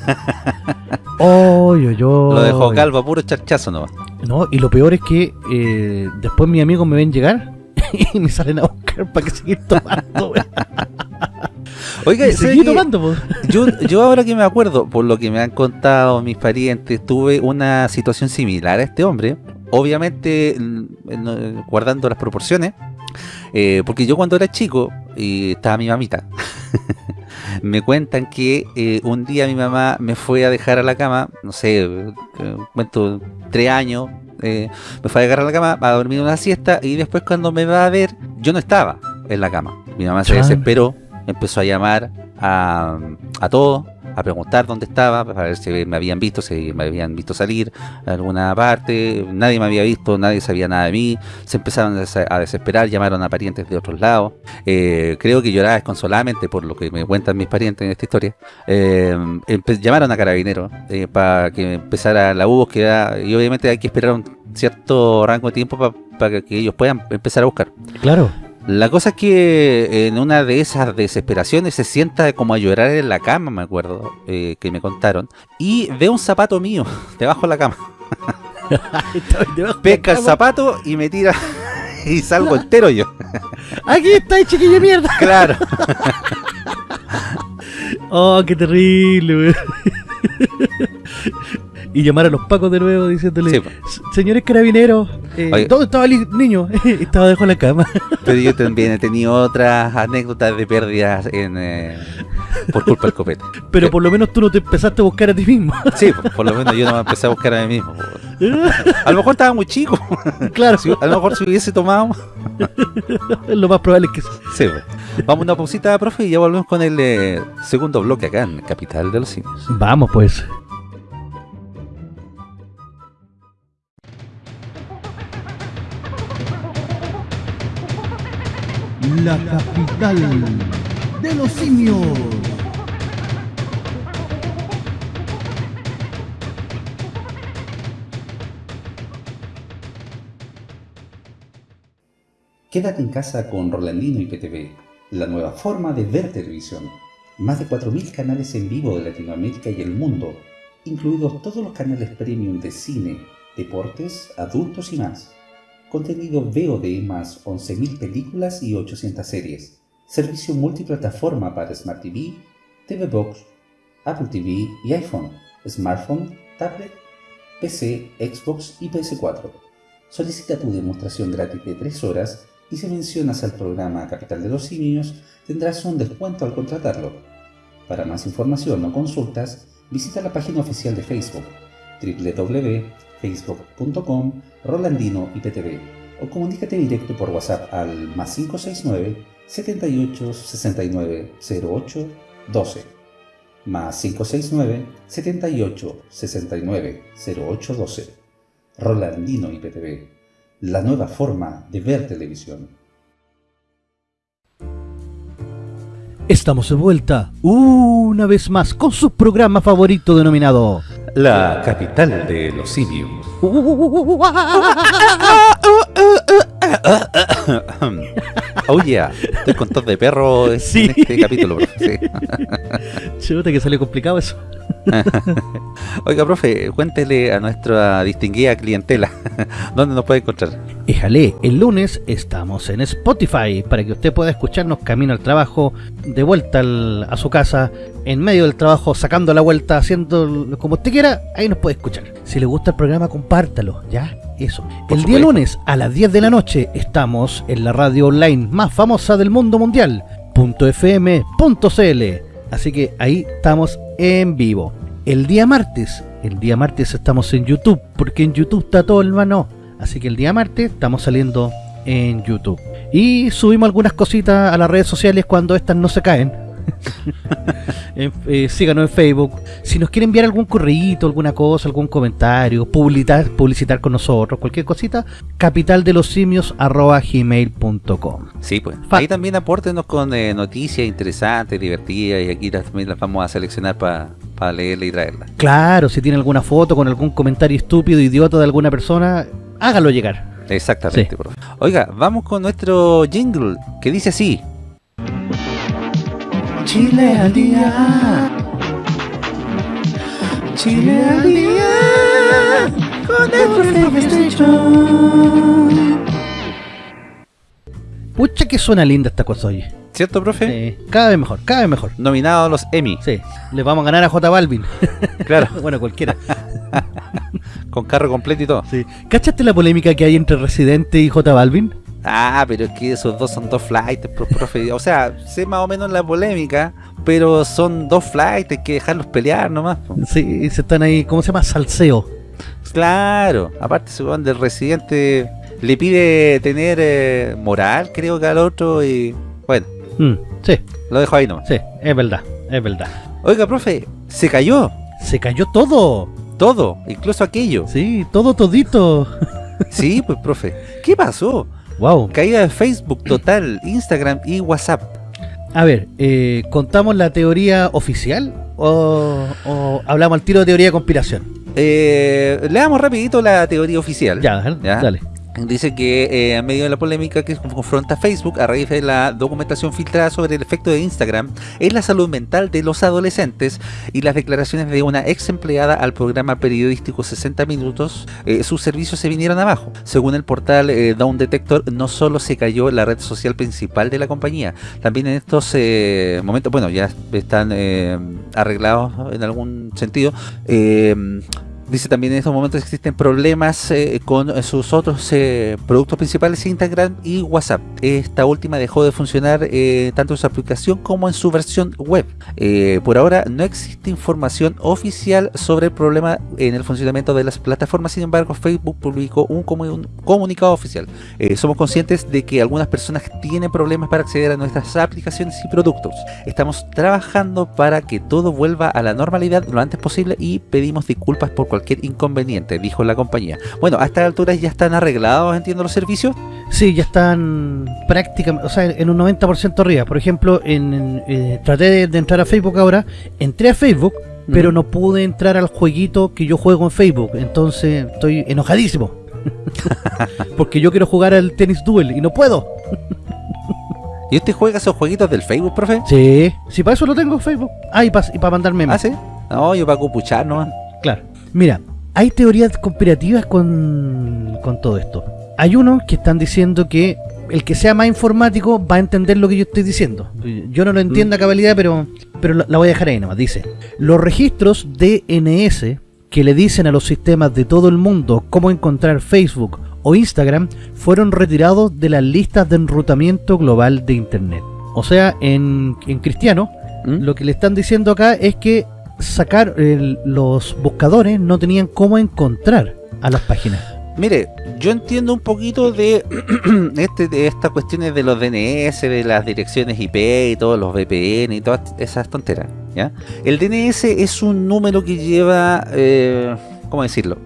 Oy, oy, oy. Lo dejó calvo a puro charchazo nomás. No, y lo peor es que eh, después mis amigos me ven llegar y me salen a buscar para que seguir tomando, weón. Oiga, Y ¿sabe seguí tomando, po. Yo, yo ahora que me acuerdo, por lo que me han contado mis parientes, tuve una situación similar a este hombre. Obviamente, mm, no- guardando las proporciones. eh, porque yo cuando era chico, y estaba mi mamita, me cuentan que eh, un día mi mamá me fue a dejar a la cama, no sé, eh, cuento tres años, eh, me fue a dejar a la cama a dormir una siesta y después cuando me va a ver, yo no estaba en la cama. Mi mamá se desesperó, empezó a llamar a, a todos, a preguntar dónde estaba, para ver si me habían visto, si me habían visto salir a alguna parte, nadie me había visto, nadie sabía nada de mí, se empezaron a des- a desesperar, llamaron a parientes de otros lados, Eh, creo que lloraba desconsoladamente por lo que me cuentan mis parientes en esta historia, Eh, llamaron a carabineros eh, para que empezara la búsqueda y obviamente hay que esperar un cierto rango de tiempo pa- para que ellos puedan empezar a buscar. Claro. La cosa es que en una de esas desesperaciones se sienta como a llorar en la cama, me acuerdo, eh, que me contaron, y ve un zapato mío debajo de la cama. Pesca el zapato y me tira y salgo entero yo. Aquí está, chiquillo de mierda. Claro. Oh, qué terrible. Y llamar a los pacos de nuevo diciéndole, Sí, po. "S- señores carabineros, eh. ¿dónde estaba el niño? estaba debajo de la cama. Pero yo también he tenido otras anécdotas de pérdidas en, eh, por culpa del copete. Pero por lo menos tú no te empezaste a buscar a ti mismo. Sí, por, por lo menos yo no me empecé a buscar a mí mismo. A lo mejor estaba muy chico. claro, Si- A lo mejor si hubiese tomado. lo más probable es que sí. Sí. Vamos a una pausita, profe, y ya volvemos con el eh, segundo bloque acá en Capital de los Simios. Vamos pues. La capital de los simios. Quédate en casa con Rolandino y PTV, la nueva forma de ver televisión. Más de 4.000 canales en vivo de Latinoamérica y el mundo, incluidos todos los canales premium de cine, deportes, adultos y más. Contenido VOD más 11.000 películas y 800 series. Servicio multiplataforma para Smart TV, TV Box, Apple TV y iPhone, smartphone, tablet, PC, Xbox y PS4. Solicita tu demostración gratis de 3 horas y si mencionas al programa Capital de los Simios tendrás un descuento al contratarlo. Para más información o consultas, visita la página oficial de Facebook www.facebook.com Rolandino IPTV o comunícate directo por WhatsApp al más 569 78 69 08 12 más 569 78 69 08 12 Rolandino IPTV, la nueva forma de ver televisión. Estamos de vuelta una vez más con su programa favorito denominado La capital de los simios. Oh yeah, estoy con tos de perro en Sí. este capítulo, sí. Chuta que salió complicado eso. Oiga, profe, cuéntele a nuestra distinguida clientela dónde nos puede encontrar. Éjale, el lunes estamos en Spotify para que usted pueda escucharnos camino al trabajo, de vuelta al- a su casa, en medio del trabajo, sacando la vuelta, haciendo como usted quiera, ahí nos puede escuchar. Si le gusta el programa, compártalo, ¿ya? Eso. Por el día lunes a las 10 de la noche estamos en la radio online más famosa del mundo mundial, .fm.cl. Así que ahí estamos en vivo. El día martes, el día martes estamos en YouTube, porque en YouTube está todo el mano. Así que el día martes estamos saliendo en YouTube. Y subimos algunas cositas a las redes sociales cuando estas no se caen. Eh, síganos en Facebook. Si nos quiere enviar algún correíto, alguna cosa, algún comentario, publicitar, publicitar con nosotros, cualquier cosita, capitaldelosimios.gmail.com Sí, pues. Fa- Ahí también apórtenos con eh, noticias interesantes, divertidas, y aquí las- también las vamos a seleccionar para leerla y traerla. Claro, si tiene alguna foto con algún comentario estúpido, idiota de alguna persona, hágalo llegar. Exactamente, Sí. profe. Oiga, vamos con nuestro jingle, que dice así. Chile al día. Chile al día. Con el. Pucha que suena linda esta cosa, oye. ¿Cierto, profe? Sí, cada vez mejor, cada vez mejor. Nominado a los Emmy. Sí, le vamos a ganar a J Balvin. Claro. bueno, cualquiera. Con carro completo y todo. Sí. ¿Cachaste la polémica que hay entre Residente y J Balvin? Ah, pero es que esos dos son dos flights, pro- profe. O sea, sé más o menos la polémica, pero son dos flights, hay que dejarlos pelear nomás. Sí, se están ahí, ¿cómo se llama? Salseo. Claro, aparte ese weón del residente le pide tener eh, moral, creo que al otro, y bueno, Mm, sí, lo dejo ahí nomás. sí, es verdad, es verdad. Oiga, profe, se cayó Se cayó todo. todo, incluso aquello. Sí, todo todito. Sí, pues, profe. ¿Qué pasó? Wow. Caída de Facebook total, Instagram y WhatsApp. A ver, eh, ¿contamos la teoría oficial o, o hablamos al tiro de teoría de conspiración? Eh, leamos rapidito la teoría oficial. Ya. Ya. dale. Dice que eh, en medio de la polémica que confronta Facebook a raíz de la documentación filtrada sobre el efecto de Instagram en la salud mental de los adolescentes y las declaraciones de una ex empleada al programa periodístico 60 Minutos, eh, sus servicios se vinieron abajo. Según el portal eh, Down Detector, no solo se cayó la red social principal de la compañía, también en estos eh, momentos, bueno, ya están eh, arreglados en algún sentido. Dice también en estos momentos existen problemas eh, con sus otros eh, productos principales, Instagram y WhatsApp. Esta última dejó de funcionar eh, tanto en su aplicación como en su versión web. Por ahora no existe información oficial sobre el problema en el funcionamiento de las plataformas, sin embargo Facebook publicó un, comu- un comunicado oficial. Somos conscientes de que algunas personas tienen problemas para acceder a nuestras aplicaciones y productos. Estamos trabajando para que todo vuelva a la normalidad lo antes posible y pedimos disculpas por cualquier inconveniente, dijo la compañía. Bueno, a estas alturas ya están arreglados, entiendo, los servicios. Sí, ya están prácticamente, o sea, en un 90% arriba. Por ejemplo, en, eh, traté de, de entrar a Facebook ahora, entré a Facebook, pero no pude entrar al jueguito que yo juego en Facebook. Entonces estoy enojadísimo. Porque yo quiero jugar al Tennis Duel y no puedo. ¿Y usted juega esos jueguitos del Facebook, profe? Sí, si para eso lo tengo en Facebook. Ah, y para mandar memes. ¿Ah, sí? No, yo para copuchar, ¿no? Claro. Mira, hay teorías conspirativas con, con todo esto. Hay unos que están diciendo que el que sea más informático va a entender lo que yo estoy diciendo. Yo no lo entiendo a cabalidad, pero, pero la la voy a dejar ahí nomás. Dice, los registros DNS que le dicen a los sistemas de todo el mundo cómo encontrar Facebook o Instagram fueron retirados de las listas de enrutamiento global de Internet. O sea, en, en cristiano, ¿Mm? lo que le están diciendo acá es que sacar el- los buscadores no tenían cómo encontrar a las páginas. Mire, yo entiendo un poquito de, este, de estas cuestiones de los DNS, de las direcciones IP y todos los VPN y todas esas tonteras. ¿ya? El DNS es un número que lleva, eh, ¿cómo decirlo?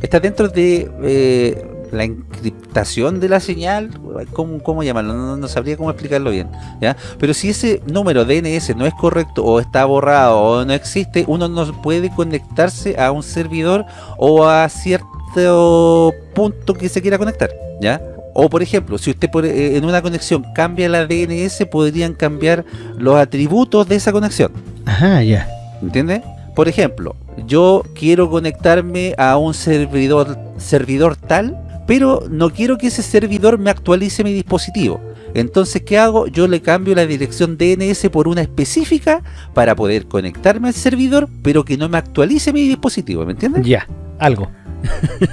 Está dentro de eh, la encriptación de la señal, ¿cómo, cómo llamarlo? No, no sabría cómo explicarlo bien. ¿ya? Pero si ese número DNS no es correcto o está borrado o no existe, uno no puede conectarse a un servidor o a cierto punto que se quiera conectar, ¿ya? O por ejemplo, si usted por- eh, en una conexión cambia la DNS, podrían cambiar los atributos de esa conexión, Ajá, ya. ¿entiende? Por ejemplo, yo quiero conectarme a un servidor servidor tal, pero no quiero que ese servidor me actualice mi dispositivo. Entonces, ¿qué hago? Yo le cambio la dirección DNS por una específica para poder conectarme al servidor, pero que no me actualice mi dispositivo, ¿me entiendes? Ya, algo.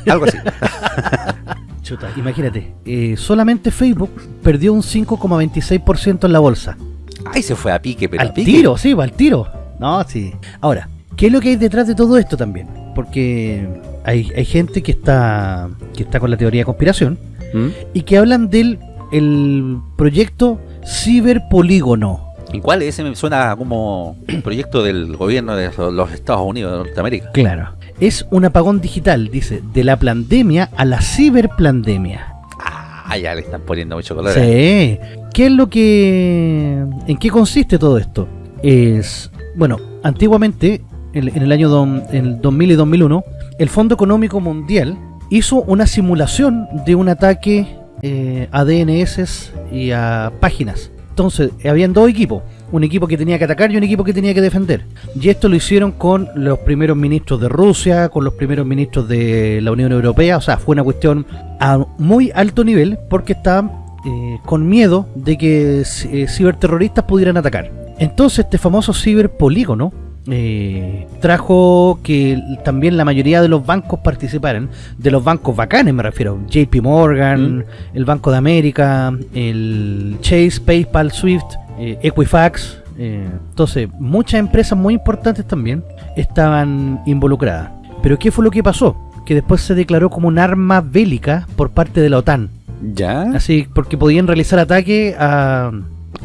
Algo así. Chuta, imagínate, eh, solamente Facebook perdió un 5,26% en la bolsa. Ay, se fue a pique, pero al a pique. tiro, sí, va al tiro. No, sí. Ahora, ¿qué es lo que hay detrás de todo esto también? Porque hay, hay gente que está que está con la teoría de conspiración ¿Mm? y que hablan del el proyecto Ciberpolígono. ¿Y cuál es? Ese me suena como un proyecto del gobierno de los Estados Unidos de Norteamérica. Claro. Es un apagón digital, dice, de la pandemia a la ciberplandemia. Ah, ya le están poniendo mucho color. Sí. ¿Qué es lo que... ¿En qué consiste todo esto? Es... Bueno, antiguamente, en, en el año dom- en el 2000 y 2001, el Fondo Económico Mundial hizo una simulación de un ataque eh, a DNS y a páginas. Entonces, habían dos equipos. Un equipo que tenía que atacar y un equipo que tenía que defender. Y esto lo hicieron con los primeros ministros de Rusia, con los primeros ministros de la Unión Europea. O sea, fue una cuestión a muy alto nivel porque estaban eh, con miedo de que eh, ciberterroristas pudieran atacar. Entonces este famoso ciberpolígono eh, trajo que también la mayoría de los bancos participaran, de los bancos bacanes me refiero, JP Morgan, Mm. el Banco de América, el Chase, PayPal, Swift, eh, Equifax, eh, entonces muchas empresas muy importantes también estaban involucradas. Pero ¿qué fue lo que pasó? Que después se declaró como un arma bélica por parte de la OTAN. ¿Ya? Así, porque podían realizar ataques a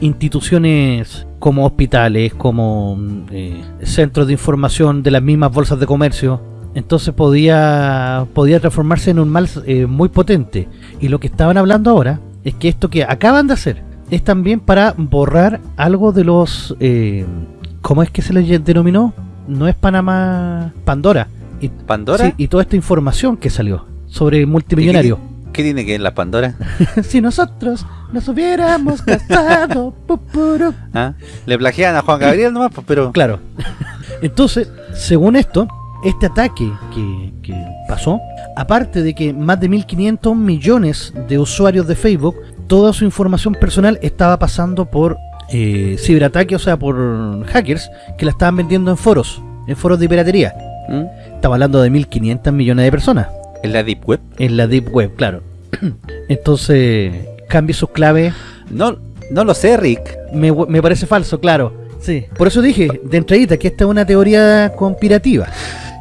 instituciones como hospitales, como eh, centros de información de las mismas bolsas de comercio. Entonces podía podía transformarse en un mal eh, muy potente. Y lo que estaban hablando ahora es que esto que acaban de hacer es también para borrar algo de los... Eh, ¿Cómo es que se les denominó? No es Panamá... Pandora. Y, ¿Pandora? sí, y toda esta información que salió sobre multimillonarios. ¿Qué tiene que ver la Pandora? si nosotros nos hubiéramos casado. pu, puru. ¿Ah? Le plagian a Juan Gabriel nomás, pues, pero... Claro. Entonces, según esto, este ataque que, que pasó, aparte de que más de 1.500 millones de usuarios de Facebook, toda su información personal estaba pasando por eh, ciberataque, o sea, por hackers que la estaban vendiendo en foros, en foros de piratería. ¿Mm? Estaba hablando de 1.500 millones de personas. ¿En la Deep Web? En la Deep Web, claro. Entonces, cambie sus claves No, no lo sé, Rick. Me, me parece falso, claro. Sí. Por eso dije, de entradita, que esta es una teoría conspirativa.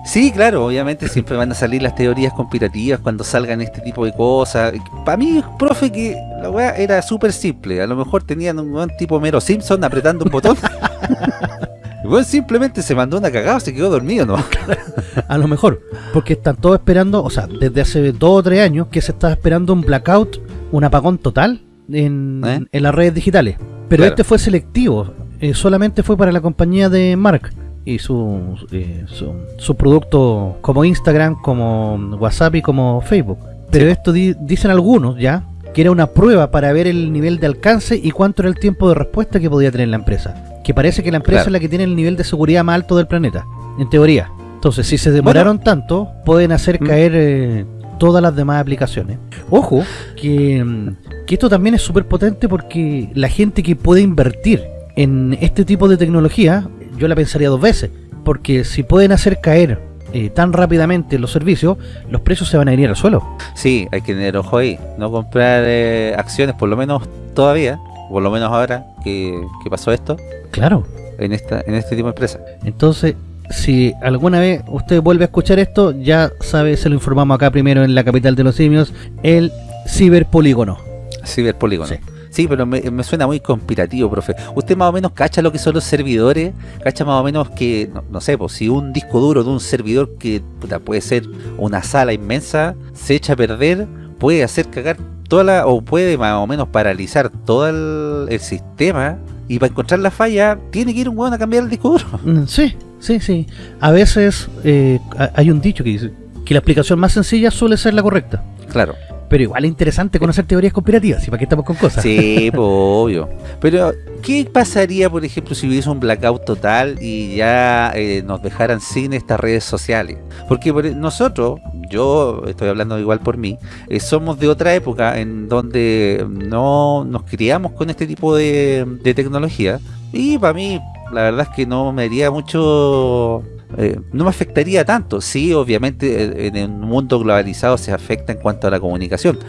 Sí, claro, obviamente siempre van a salir las teorías conspirativas cuando salgan este tipo de cosas. Para mí, profe, que la weá era súper simple. A lo mejor tenían un buen tipo Mero Simpson apretando un botón. Weón simplemente se mandó una cagada, se quedó dormido, ¿no? A lo mejor. Porque están todos esperando, o sea, desde hace dos o tres años que se está esperando un blackout, un apagón total en, ¿Eh? en las redes digitales. Pero Claro. este fue selectivo. eh, solamente fue para la compañía de Mark y su, eh, su, su producto como Instagram, como WhatsApp y como Facebook. Pero Sí. esto di- dicen algunos ya que era una prueba para ver el nivel de alcance y cuánto era el tiempo de respuesta que podía tener la empresa. Que parece que la empresa Claro. es la que tiene el nivel de seguridad más alto del planeta, en teoría. Entonces, si se demoraron tanto, pueden hacer Mm. caer eh, todas las demás aplicaciones. Ojo, que, mm, que esto también es súper potente porque la gente que puede invertir en este tipo de tecnología, yo la pensaría dos veces. Porque si pueden hacer caer eh, tan rápidamente los servicios, los precios se van a venir al suelo. Sí, hay que tener ojo ahí. No comprar eh, acciones, por lo menos todavía, por lo menos ahora que, que pasó esto, Claro. en esta en este tipo de empresa. Entonces, si alguna vez usted vuelve a escuchar esto, ya sabe, se lo informamos acá primero en la capital de los simios, el ciberpolígono. Ciberpolígono. Sí. Sí. pero me, me suena muy conspirativo, profe. ¿Usted más o menos cacha lo que son los servidores? ¿Cacha más o menos que, no, no sé, pues si un disco duro de un servidor que puta, puede ser una sala inmensa, se echa a perder, puede hacer cagar toda la, o puede más o menos paralizar todo el, el sistema, y para encontrar la falla, tiene que ir un hueón a cambiar el disco duro? Mm, Sí, sí, sí. A veces eh, ha- hay un dicho que dice que la explicación más sencilla suele ser la correcta. Claro. Pero igual es interesante conocer teorías conspirativas, ¿y para qué estamos con cosas? Sí, pues, obvio. Pero, ¿qué pasaría, por ejemplo, si hubiese un blackout total y ya eh, nos dejaran sin estas redes sociales? Porque por- nosotros, yo estoy hablando igual por mí, eh, somos de otra época en donde no nos criamos con este tipo de, de tecnología. Y para mí, la verdad es que no me haría mucho... eh, no me afectaría tanto. Sí, obviamente eh, en un mundo globalizado se afecta en cuanto a la comunicación.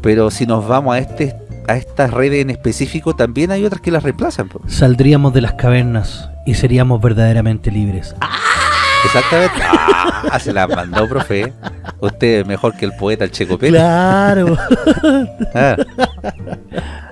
Pero si nos vamos a este a estas redes en específico, también hay otras que las reemplazan. Saldríamos de las cavernas y seríamos verdaderamente libres. Exactamente. Ah, se la mandó, profe. Usted es mejor que el poeta, el Checo Pérez. Claro. Ah,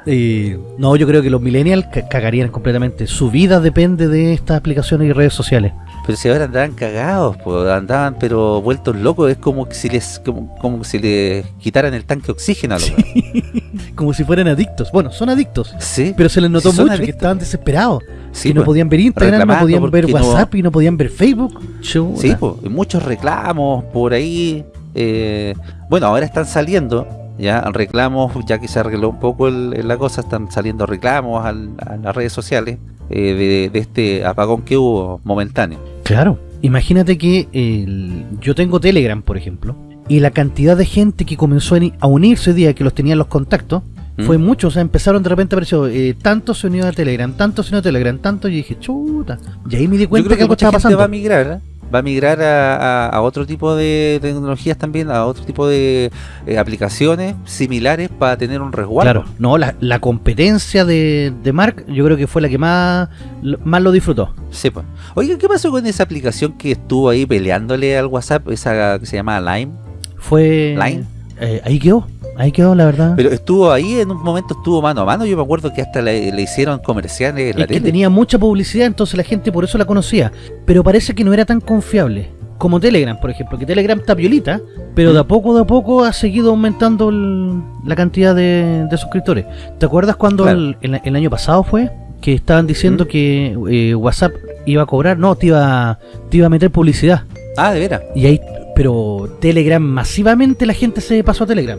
Y, no, yo creo que los millennials ca- cagarían completamente. Su vida depende de estas aplicaciones y redes sociales. pero si ahora andaban cagados, pues, andaban pero vueltos locos. Es como que si les, como, como si les quitaran el tanque de oxígeno a los weones. Como si fueran adictos. Bueno, son adictos. Sí, Pero se les notó Sí, mucho que adictos. estaban desesperados. sí, y no podían ver Instagram, no podían ver no- WhatsApp y no podían ver Facebook. Chuta. Sí, pues, muchos reclamos por ahí. eh, bueno, ahora están saliendo ya reclamos, ya que se arregló un poco el- el- la cosa, están saliendo reclamos al- a las redes sociales eh, de, de este apagón que hubo momentáneo. Claro. Imagínate que el- yo tengo Telegram, por ejemplo, y la cantidad de gente que comenzó a ni- a unirse día, que los tenían los contactos, Fue mucho, o sea, empezaron de repente apareció eh, tanto se unió a Telegram, tanto se unió a Telegram, tanto, y dije, chuta. Y ahí me di Yo cuenta creo que algo mucha estaba gente pasando. va a migrar, ¿eh? Va a migrar a, a- a otro tipo de tecnologías también, a otro tipo de eh, aplicaciones similares para tener un resguardo. Claro, no, la, la competencia de, de Mark, yo creo que fue la que más, lo- más lo disfrutó. Sí, pues. Oiga, ¿qué pasó con esa aplicación que estuvo ahí peleándole al WhatsApp, esa que se llama Lime? Fue. Line. eh, ahí quedó, ahí quedó, la verdad. Pero estuvo ahí, en un momento estuvo mano a mano, yo me acuerdo que hasta le, le hicieron comerciales en la es que tenía mucha publicidad, entonces la gente por eso la conocía. Pero parece que no era tan confiable. Como Telegram, por ejemplo, que Telegram está violita, pero de a poco, de a poco ha seguido aumentando el- la cantidad de, de suscriptores. ¿Te acuerdas cuando Claro. el, el- el año pasado fue? Que estaban diciendo que eh, WhatsApp iba a cobrar, no, te iba, te iba a meter publicidad. Ah, de veras. Y ahí, pero Telegram, masivamente la gente se pasó a Telegram.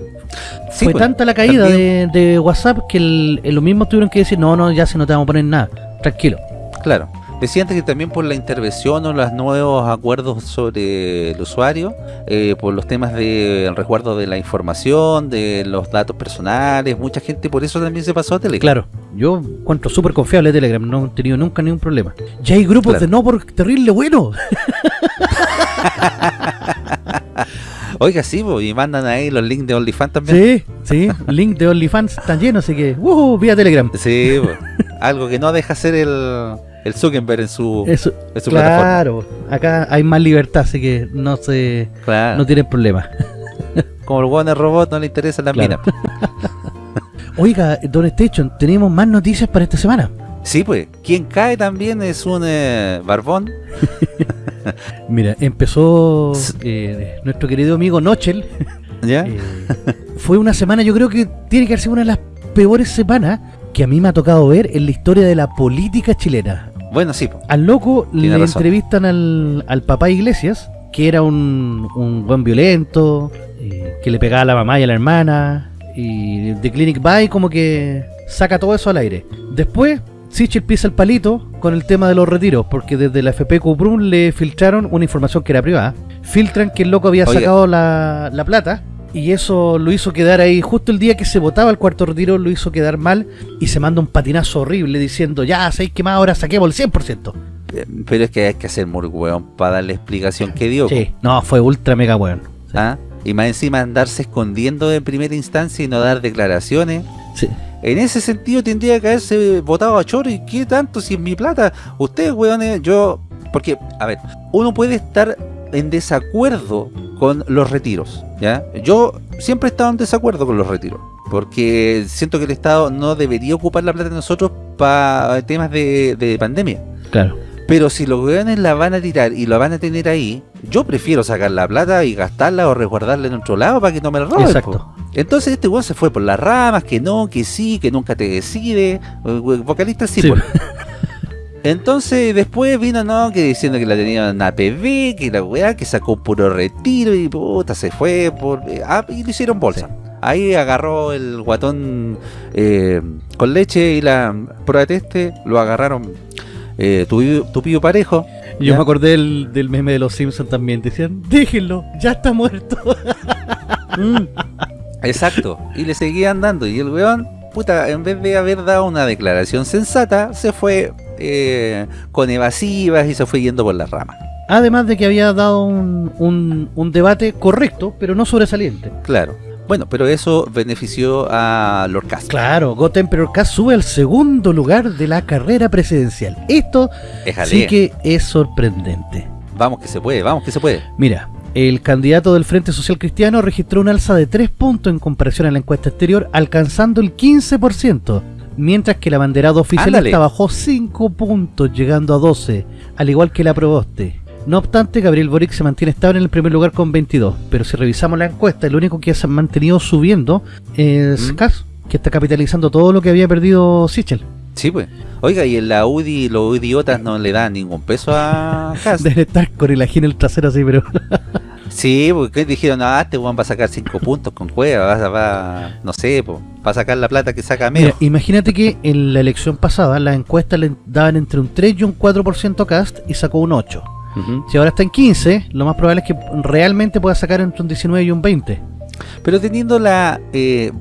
Sí, Fue pues, tanta la caída de, de WhatsApp que el, los mismos tuvieron que decir, no, no, ya se no te vamos a poner nada, tranquilo. Claro. Decían que también por la intervención o los nuevos acuerdos sobre el usuario, eh, por los temas del resguardo de la información, de los datos personales, mucha gente por eso también se pasó a Telegram. Claro, yo encuentro súper confiable Telegram, no he tenido nunca ningún problema. Ya hay grupos Claro. de no por terrible bueno. Oiga, sí, po, y mandan ahí los links de OnlyFans también. Sí, sí, link de OnlyFans están llenos, así que, uh, vía Telegram. Sí, algo que no deja ser el, el Zuckerberg en su, Eso, en su plataforma. claro, acá hay más libertad, así que no se, Claro. no tienen problema. Como el Warner Robot no le interesa la Claro. mina. Oiga, Don Station, tenemos más noticias para esta semana. Sí, pues. Quien cae también es un eh, barbón. Mira, empezó eh, nuestro querido amigo Nochel. ¿Ya? Eh, fue una semana, yo creo que tiene que ser una de las peores semanas que a mí me ha tocado ver en la historia de la política chilena. Bueno, sí. Al loco le razón. entrevistan al, al papá Iglesias, que era un, un buen violento, eh, que le pegaba a la mamá y a la hermana, y The Clinic By como que saca todo eso al aire. Después, Sichel pisa el palito con el tema de los retiros, porque desde la FP Cuprum le filtraron una información que era privada. Filtran que el loco había sacado la, la plata. Y eso lo hizo quedar ahí, justo el día que se votaba el cuarto retiro, lo hizo quedar mal y se manda un patinazo horrible diciendo, ya, ¿sabéis qué más? Ahora saquemos el 100%. Eh, Pero es que hay que ser muy weón para dar la explicación que dio. Sí, no, fue ultra mega po. ¿Ah? Y más encima andarse escondiendo en primera instancia y no dar declaraciones. Sí. En ese sentido tendría que haberse votado a Choro. ¿Y qué tanto? Si es mi plata. Ustedes, weones, yo... Porque, a ver, uno puede estar en desacuerdo con los retiros, ¿ya? Yo siempre he estado en desacuerdo con los retiros. Porque siento que el Estado no debería ocupar la plata de nosotros para temas de, de pandemia. Claro. Pero si los weones la van a tirar y la van a tener ahí, yo prefiero sacar la plata y gastarla o resguardarla en otro lado para que no me la roben. Exacto. po. Entonces este weón se fue por las ramas, que no, que sí, que nunca te decide. Vocalista sí, Sí. Entonces después vino no que diciendo que la tenían en APB, que la weá, que sacó puro retiro y puta se fue por ah, y le hicieron bolsa. Ahí agarró el guatón eh, con leche y la prueba de teste, lo agarraron eh, tu, tu pío parejo. Yo ¿ya? me acordé del, del meme de los Simpsons también. Decían, déjenlo, ya está muerto. Mm, Exacto. Y le seguían dando. Y el weón, puta, en vez de haber dado una declaración sensata, se fue eh, con evasivas y se fue yendo por las ramas. Además de que había dado un, un, un debate correcto, pero no sobresaliente. Claro. Bueno, pero eso benefició a Lord. Claro, God Emperor sube al segundo lugar de la carrera presidencial. Esto sí que es sorprendente. Vamos que se puede, vamos que se puede. Mira, el candidato del Frente Social Cristiano registró un alza de 3 puntos en comparación a la encuesta exterior, alcanzando el 15%, mientras que el abanderado oficialista Ándale. bajó 5 puntos, llegando a 12, al igual que la Proboste. No obstante, Gabriel Boric se mantiene estable en el primer lugar con 22, pero si revisamos la encuesta, el único que se ha mantenido subiendo es ¿Mm? Kass, que está capitalizando todo lo que había perdido Sichel. Sí, pues. Oiga, y en la UDI los idiotas no le dan ningún peso a Cast. Debe estar con el ají en el trasero así, pero... Sí, porque dijeron, ah, este weón va a sacar 5 puntos con cueva, va, va, no sé, po, va a sacar la plata que saca menos. imagínate que en la elección pasada las encuestas le daban entre un 3 y un 4% a Cast y sacó un 8. Si ahora está en 15, lo más probable es que realmente pueda sacar entre un 19 y un 20. Pero teniendo la, eh,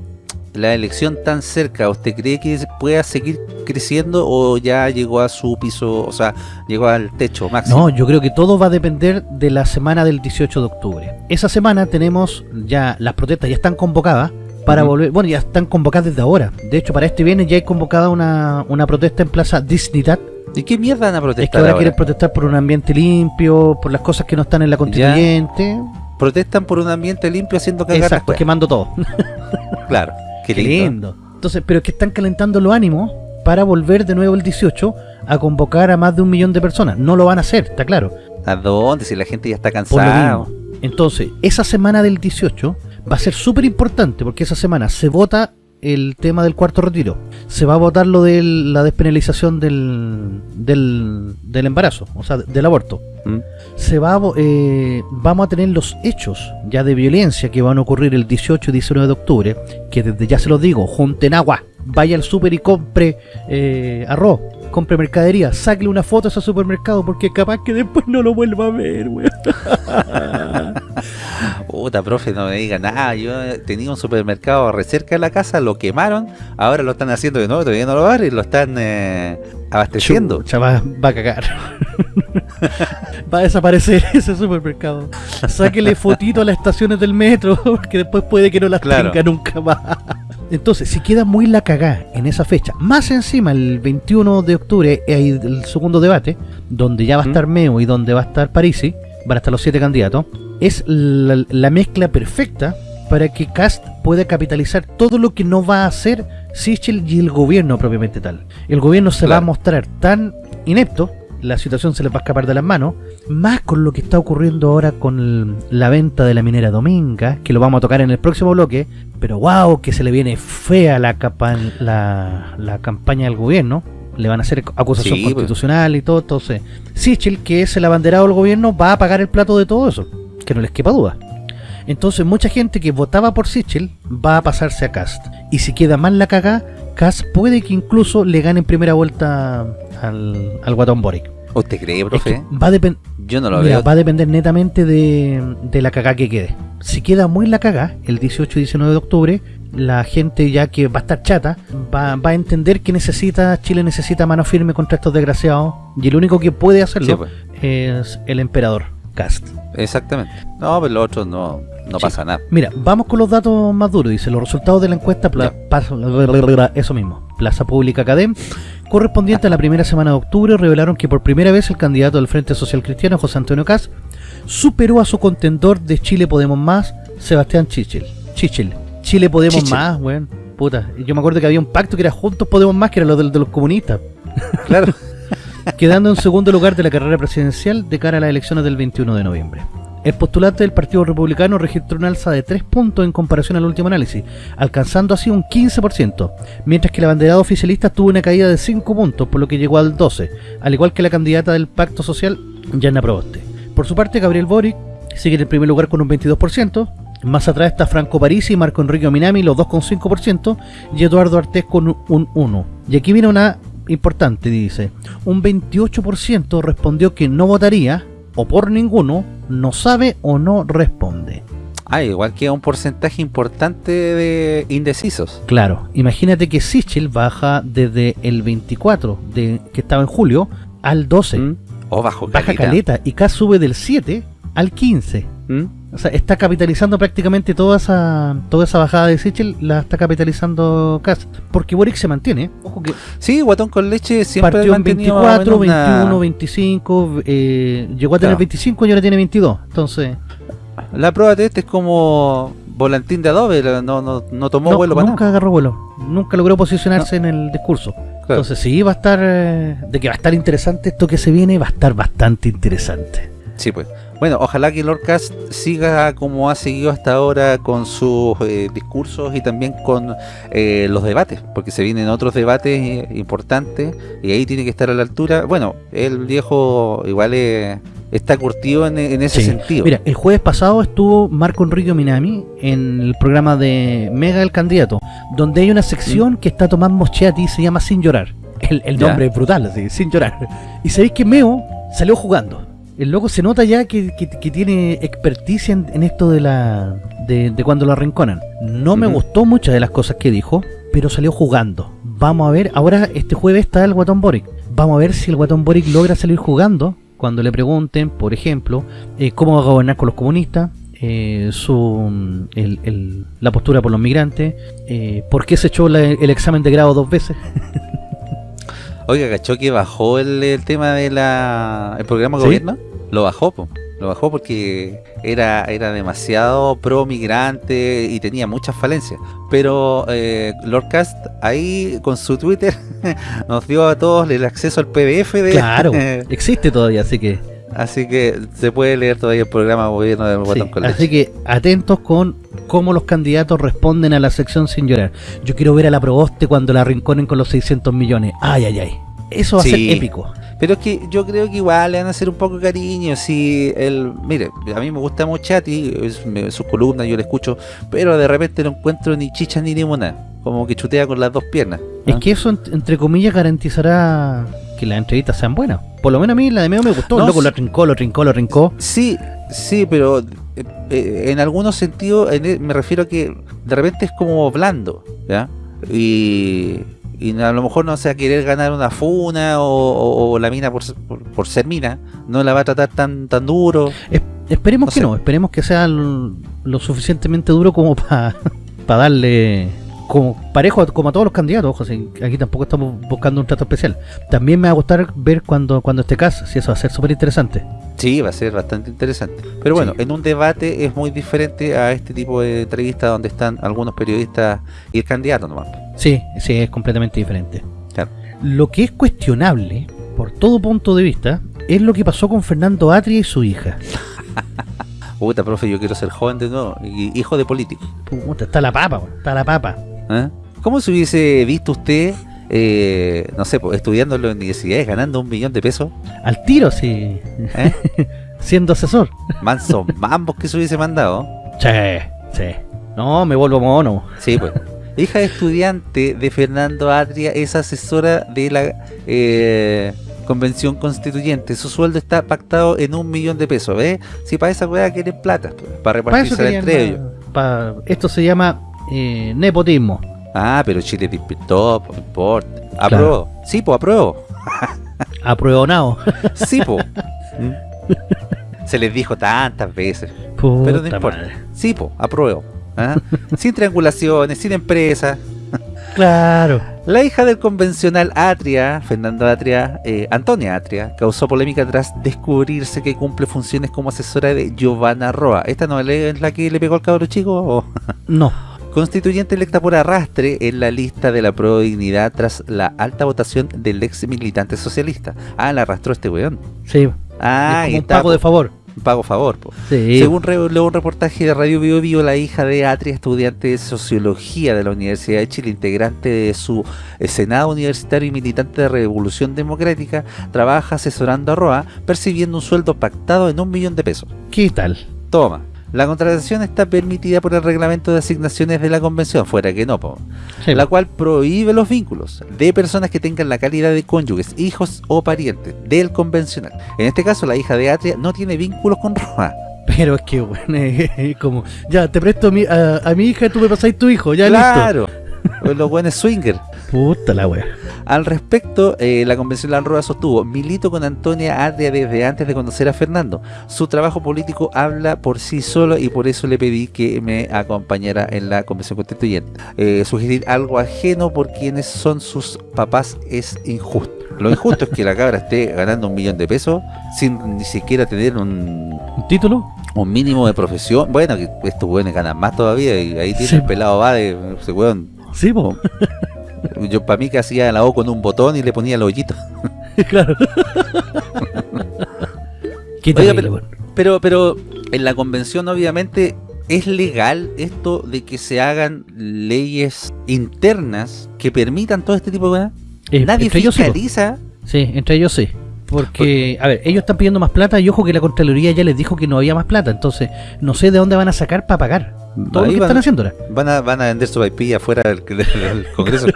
la elección tan cerca, ¿usted cree que pueda seguir creciendo o ya llegó a su piso, o sea, llegó al techo máximo? No, yo creo que todo va a depender de la semana del 18 de octubre. Esa semana tenemos ya, las protestas ya están convocadas para volver, bueno, ya están convocadas desde ahora. De hecho, para este viernes ya hay convocada una, una protesta en Plaza Dignidad. ¿Y qué mierda van a Es que protestar ahora ahora? quieren protestar por un ambiente limpio, por las cosas que no están en la constituyente. Protestan por un ambiente limpio haciendo cagar Exacto, quemando todo. Claro, qué lindo. lindo. Entonces, pero es que están calentando los ánimos para volver de nuevo el 18 a convocar a más de un millón de personas. No lo van a hacer, está claro. ¿A dónde? Si la gente ya está cansada. Entonces, esa semana del 18 va a ser súper importante porque esa semana se vota el tema del cuarto retiro. Se va a votar lo de la despenalización del, del, del embarazo, o sea, del aborto. ¿Mm? Se va a eh, vamos a tener los hechos ya de violencia que van a ocurrir el 18 y 19 de octubre, que desde ya se los digo, junten agua, vaya al súper y compre eh, arroz, compre mercadería, sáquele una foto a ese supermercado porque capaz que después no lo vuelva a ver, weón. Puta, profe, no me diga nada. Yo tenía un supermercado re cerca de la casa, lo quemaron, ahora lo están haciendo de nuevo, todavía no lo y lo están eh, abasteciendo. Chucha, va, va a cagar. va a desaparecer ese supermercado. Sáquele fotito a las estaciones del metro, porque después puede que no las Claro. tenga nunca más. Entonces, si queda muy la cagá en esa fecha, más encima el 21 de octubre hay el segundo debate, donde ya va a estar Meo y donde va a estar Parisi, van a estar los siete candidatos, es la, la mezcla perfecta para que Cast pueda capitalizar todo lo que no va a hacer Sichel y el gobierno propiamente tal. El gobierno se va a mostrar tan inepto, la situación se les va a escapar de las manos, más con lo que está ocurriendo ahora con el- la venta de la minera Dominga, que lo vamos a tocar en el próximo bloque, pero wow, que se le viene fea la, capa- la, la campaña del gobierno, le van a hacer acusación Sí, pues. constitucional y todo, entonces Sichel, que es el abanderado del gobierno, va a pagar el plato de todo eso, que no les quepa duda. Entonces mucha gente que votaba por Sichel va a pasarse a Cast. Y si queda mal la cagá, Cast puede que incluso le gane en primera vuelta al, al Guatón Boric. ¿Usted cree, Es profe? que va a. Yo no lo Mira, veo. va a depender netamente de, de la cagá que quede. Si queda muy la cagá, el 18 y 19 de octubre, la gente ya que va a estar chata, va, va a entender que necesita, Chile necesita mano firme contra estos desgraciados, y el único que puede hacerlo Sí, pues. es el emperador, Cast. Exactamente. No, pero lo otro no, no Sí. pasa nada. Mira, vamos con los datos más duros. Dice, los resultados de la encuesta, pla- eso mismo, Plaza Pública Academ, correspondiente a la primera semana de octubre, revelaron que por primera vez el candidato del Frente Social Cristiano, José Antonio Caz, superó a su contendor de Chile Podemos Más, Sebastián Chichel. Chichel. Chile Podemos Chichel. Más, weón. Puta, yo me acuerdo que había un pacto que era Juntos Podemos Más, que era lo de, de los comunistas. Claro. quedando en segundo lugar de la carrera presidencial de cara a las elecciones del 21 de noviembre. El postulante del Partido Republicano registró un alza de 3 puntos en comparación al último análisis, alcanzando así un 15%, mientras que la banderada oficialista tuvo una caída de 5 puntos, por lo que llegó al 12%, al igual que la candidata del Pacto Social, Yana Proboste. Por su parte, Gabriel Boric sigue en el primer lugar con un 22%, más atrás está Franco Parisi y Marco Enrique Minami, los dos con 5%, y Eduardo Artés con un 1%. Y aquí viene una importante, dice, un 28% respondió que no votaría, o por ninguno, no sabe o no responde. Ah, igual queda un porcentaje importante de indecisos. Claro, imagínate que Sichel baja desde el 24, de, que estaba en julio, al 12. ¿Mm? O bajo Baja caleta. caleta y K sube del 7 al 15. ¿Mm? O sea, está capitalizando prácticamente toda esa toda esa bajada de Sichel, la está capitalizando Cast. Porque Boric se mantiene. Ojo que Sí, Guatón con leche siempre partió en mantenido más o 24, menos una- 21, 25, eh, llegó a tener Claro. 25 y ahora tiene 22. Entonces, La prueba de este es como volantín de adobe, no, no, no tomó no, vuelo para nunca nada. agarró vuelo. Nunca logró posicionarse en el discurso. Claro. Entonces, sí, va a estar. eh, de que va a estar interesante esto que se viene, va a estar bastante interesante. Sí, pues. Bueno, ojalá que Lord Cast siga como ha seguido hasta ahora con sus eh, discursos y también con eh, los debates, porque se vienen otros debates eh, importantes y ahí tiene que estar a la altura. Bueno, el viejo igual eh, está curtido en, en ese Sí. sentido. Mira, el jueves pasado estuvo Marco Enrique Minami en el programa de Mega el Candidato, donde hay una sección que está Tomás Moschetti, se llama Sin Llorar. El, el nombre es brutal, así, Sin Llorar. Y sabéis que Meo salió jugando. El loco se nota ya que, que- que tiene experticia en, en esto de la de, de cuando lo arrinconan. No me gustó muchas de las cosas que dijo, pero salió jugando. Vamos a ver, ahora este jueves está el Guatón Boric. Vamos a ver si el Guatón Boric logra salir jugando cuando le pregunten, por ejemplo, eh, cómo va a gobernar con los comunistas, eh, su el- el- la postura por los migrantes, eh, por qué se echó la- el examen de grado dos veces. Oiga, ¿cachó que bajó el, el tema de la el programa de ¿Sí? gobierno? Lo bajó, po. Lo bajó porque era, era demasiado pro migrante y tenía muchas falencias. Pero eh, Lord Cast ahí con su Twitter nos dio a todos el acceso al PDF de Claro, existe todavía, así que así que se puede leer todavía el programa gobierno del Sí, Guatón con así que atentos con cómo los candidatos responden a la sección sin llorar. Yo quiero ver a la Proboste cuando la rinconen con los 600 millones. Ay, ay, ay. Eso va a Sí. ser épico. Pero es que yo creo que igual le van a hacer un poco de cariño. Si el, mire, a mí me gusta mucho a ti, sus columnas yo le escucho, pero de repente no encuentro ni chicha ni limonada. Como que chutea con las dos piernas. Es que eso, ent- entre comillas, garantizará que las entrevistas sean buenas. Por lo menos a mí la de medio me gustó. No, loco lo trincó, lo trincó, lo trincó. Sí, sí, pero eh, eh, en algunos sentidos en e- me refiero a que de repente es como blando, ¿ya? Y, y a lo mejor no sea querer ganar una funa o, o- o la mina por, ser- por, por ser mina, no la va a tratar tan tan duro. Es- esperemos No que sé. no, esperemos que sea lo suficientemente duro como para darle como parejo a- como a todos los candidatos, ojo, si aquí tampoco estamos buscando un trato especial. También me va a gustar ver cuando cuando esté caso, si eso va a ser súper interesante. Sí, va a ser bastante interesante. Pero bueno, Sí. en un debate es muy diferente a este tipo de entrevistas donde están algunos periodistas y el candidato nomás. Sí, sí, es completamente diferente. Claro. Lo que es cuestionable, por todo punto de vista, es lo que pasó con Fernando Atria y su hija. Puta, profe, yo quiero ser joven de nuevo, y hijo de político. Puta, está la papa, está la papa. ¿eh? ¿Cómo se hubiese visto usted, eh, no sé, estudiando en las universidades, ganando un millón de pesos? Al tiro, sí. ¿eh? Siendo asesor. Manso mambos que se hubiese mandado. Sí, sí. No, me vuelvo mono. Sí, pues. Hija de estudiante de Fernando Atria es asesora de la eh, convención constituyente. Su sueldo está pactado en un millón de pesos, ¿ves? Si para esa weá quieren plata, pues, para repartirse entre ellos. esto se llama eh, nepotismo. Ah, pero Chile despertó, pues, no importa. Apruebo. Sí, pues apruebo. Apruebonado. Sí, pues. Se les dijo tantas veces. Puta Pero no importa. madre. Sí, po, apruebo. ¿Ah? sin triangulaciones, sin empresa. Claro. La hija del convencional Atria, Fernando Atria, eh, Antonia Atria, causó polémica tras descubrirse que cumple funciones como asesora de Giovanna Roa. ¿Esta no es la que le pegó al cabro chico? No. Constituyente electa por arrastre en la lista de la Pro Dignidad tras la alta votación del ex militante socialista. Ah, la arrastró este weón. Sí. Ah, es como un pago de favor. Pago favor. Sí. Según reveló un reportaje de Radio Bio Bio, la hija de Atria, estudiante de Sociología de la Universidad de Chile, integrante de su eh, Senado Universitario y militante de Revolución Democrática, trabaja asesorando a Roa, percibiendo un sueldo pactado en un millón de pesos. ¿Qué tal? Toma. La contratación está permitida por el reglamento de asignaciones de la convención, fuera que no, Sí, la cual prohíbe los vínculos de personas que tengan la calidad de cónyuges, hijos o parientes del convencional. En este caso, la hija de Atria no tiene vínculos con Roa. Pero es que, bueno, es como, ya, te presto a mi, a, a mi hija y tú me pasáis tu hijo, ya listo. claro. Los buenos swinger. Puta la wea. Al respecto, eh, la convención Lanroa sostuvo, milito con Antonia Atria desde antes de conocer a Fernando. Su trabajo político habla por sí solo y por eso le pedí que me acompañara en la convención constituyente. Eh, sugerir algo ajeno por quienes son sus papás es injusto. Lo injusto es que la cabra esté ganando un millón de pesos sin ni siquiera tener un, ¿Un título? un mínimo de profesión. Bueno, que estos hueones ganan más todavía y ahí tiene Sí. el pelado va de ese hueón. Sí, po. Yo para mí que hacía la O con un botón y le ponía el hoyito. claro. Qué Oiga, terrible, pero-. Pero, pero en la convención obviamente es legal esto de que se hagan leyes internas que permitan todo este tipo de cosas. Eh, Nadie entre ellos fiscaliza. Sí, entre ellos sí. Porque, a ver, ellos están pidiendo más plata y ojo que la Contraloría ya les dijo que no había más plata. Entonces, no sé de dónde van a sacar para pagar. Todo lo que van, están haciendo ahora. van a, van a vender su IP afuera del, del- del Congreso.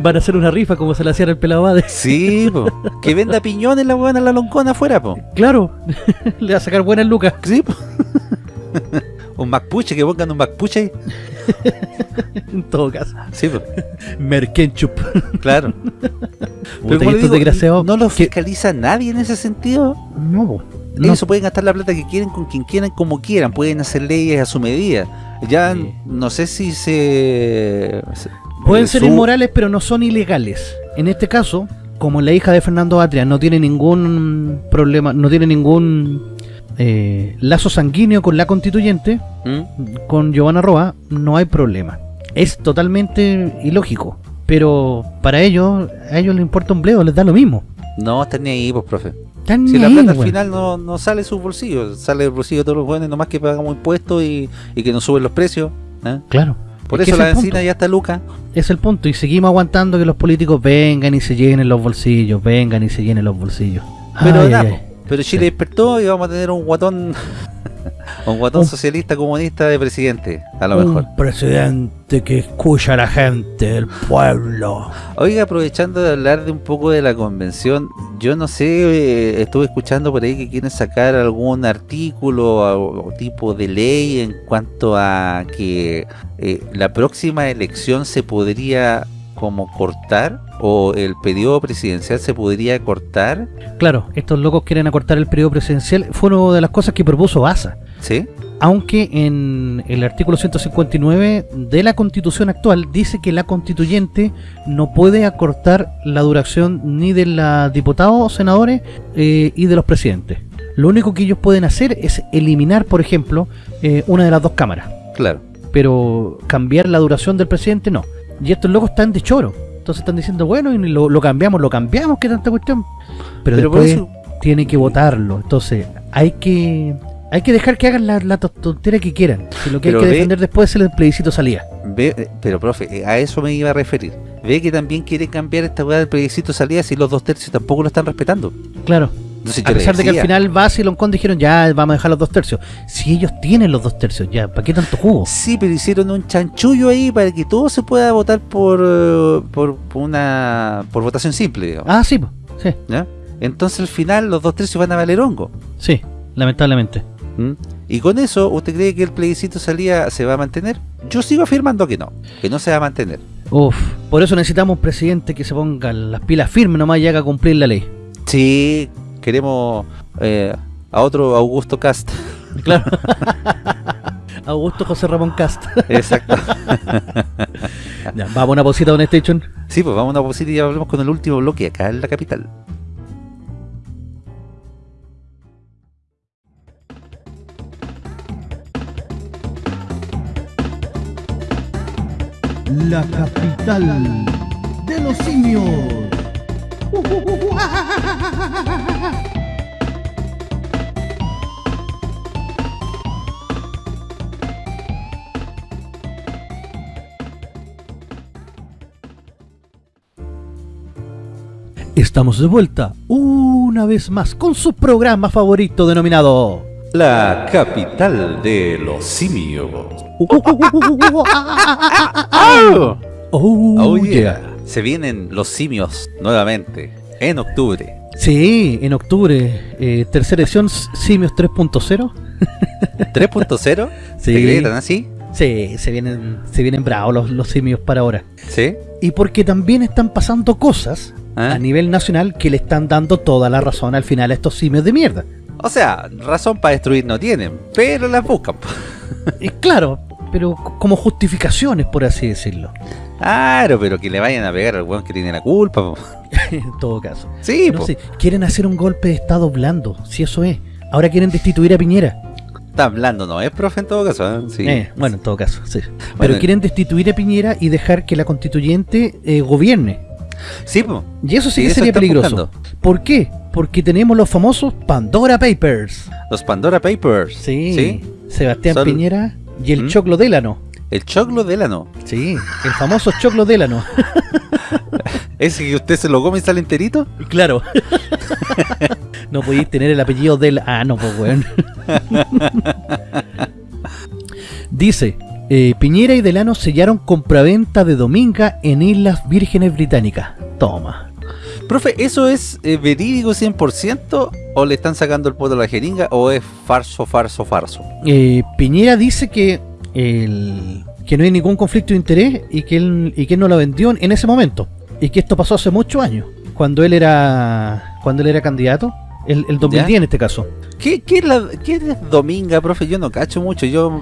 Van a hacer una rifa como se la hacían el pelado Bade. Sí, po. Que venda piñones la buena la loncona afuera, po. Claro, le va a sacar buenas lucas. Sí, po. un MacPuche, que pongan un MacPuche ahí. En todo caso. Sí, po. Merkenchup. Claro. Puta, como estos desgraciados no lo que- fiscaliza nadie en ese sentido. No. No. Ellos pueden gastar la plata que quieren con quien quieran, como quieran. Pueden hacer leyes a su medida. Ya Sí. no sé si se... se- Pueden eh, ser su- inmorales, pero no son ilegales. En este caso, como la hija de Fernando Atria no tiene ningún problema, no tiene ningún eh, lazo sanguíneo con la constituyente, ¿Mm? con Giovanna Roa, no hay problema. Es totalmente ilógico. Pero para ellos, a ellos les importa un bledo, les da lo mismo. No, están ni ahí, pues, profe. Están Si ni la ahí, plata al final no, no sale de sus bolsillos, sale del bolsillo de todos los buenos, nomás que pagamos impuestos y, y que nos suben los precios. ¿eh? Claro. Por Es eso la benzina ya está Luca. Es el punto. Y seguimos aguantando que los políticos vengan y se llenen los bolsillos, vengan y se llenen los bolsillos. Pero ay. Pero Chile Sí. despertó y vamos a tener un guatón un guatón Un- socialista comunista de presidente, a lo Un mejor. presidente que escucha a la gente, el pueblo. Oiga, aprovechando de hablar de un poco de la convención, yo no sé, eh, estuve escuchando por ahí que quieren sacar algún artículo o, o tipo de ley en cuanto a que eh, la próxima elección se podría como cortar o el periodo presidencial se podría cortar, Claro, estos locos quieren acortar el periodo presidencial. Fue una de las cosas que propuso Baza. ¿sí? Aunque en el artículo 159 de la constitución actual dice que la constituyente no puede acortar la duración ni de los diputados, senadores eh, y de los presidentes. Lo único que ellos pueden hacer es eliminar, por ejemplo, eh, una de las dos cámaras. Claro. Pero cambiar la duración del presidente no. Y estos locos están de choro. Entonces están diciendo, bueno, y lo, lo cambiamos, lo cambiamos, ¿qué tanta cuestión? Pero, Pero por después eso- tiene que votarlo. Entonces hay que hay que dejar que hagan la, la to- tontera que quieran. Si lo que Pero hay que ve- defender después es el plebiscito salía. Ve, eh, pero profe, eh, a eso me iba a referir. Ve que también quiere cambiar esta weá del plebiscito salida si los dos tercios tampoco lo están respetando. Claro. Entonces A pesar de que al final Bass y Loncón dijeron, ya vamos a dejar los dos tercios. Si ellos tienen los dos tercios, ya, ¿para qué tanto jugo? Sí, pero hicieron un chanchullo ahí para que todo se pueda votar por, eh, por, por una por votación simple, digamos. Ah, sí, sí, ¿ya? Entonces al final los dos tercios van a valer hongo. sí, lamentablemente. ¿m? Y con eso, ¿usted cree que el plebiscito salida se va a mantener? Yo sigo afirmando que no, que no se va a mantener. Uf, por eso necesitamos un presidente que se ponga las pilas firmes nomás y haga cumplir la ley. Sí, queremos eh, a otro Augusto Cast. Claro. Augusto José Ramón Cast. Exacto. Ya, vamos a una pausita, Don Station. Sí, pues vamos a una pausita y ya volvemos con el último bloque acá en la capital. La capital de los simios. Estamos de vuelta una vez más con su programa favorito denominado La capital de los simios. Oh, Oh, yeah. Se vienen los simios nuevamente en octubre. Sí, en octubre, eh, tercera edición Simios 3.0. 3.0. Sí. ¿Se creen así? Sí, se vienen, se vienen bravos los, los simios para ahora. ¿Sí? Y porque también están pasando cosas ¿Ah? a nivel nacional que le están dando toda la razón al final a estos simios de mierda. O sea, razón para destruir no tienen, pero la buscan. Y claro, pero como justificaciones, por así decirlo. Claro, pero que le vayan a pegar al weón que tiene la culpa. en todo caso. Sí, No po. sé, quieren hacer un golpe de estado blando, si eso es. Ahora quieren destituir a Piñera. Está hablando, ¿no? Es profe en todo caso. ¿eh? Sí. Eh, bueno, en todo caso, sí. Bueno, Pero quieren destituir a Piñera y dejar que la constituyente eh, gobierne. Sí, po. Y eso sí que sería peligroso. buscando. ¿Por qué? Porque tenemos los famosos Pandora Papers. Los Pandora Papers. Sí. Sebastián Piñera y el ¿Mm? Choclo Délano. El choclo Delano. Sí, el famoso Choclo Délano. ¿Ese que usted se lo come y sale enterito? claro. no podéis tener el apellido del... Ah, no, pues weón. Dice Eh, Piñera y Delano sellaron compraventa de Dominga en Islas Vírgenes Británicas. Toma. Profe, ¿eso es eh, verídico 100% o le están sacando el puesto a la jeringa o es farso, farso, farso? Eh, Piñera dice que el, que no hay ningún conflicto de interés y que él, y que él no lo vendió en ese momento. Y que esto pasó hace muchos años, cuando él era cuando él era candidato, el, el 2010 ¿Ya? en este caso. ¿Qué, qué, es la, ¿Qué es Dominga, profe? Yo no cacho mucho. Yo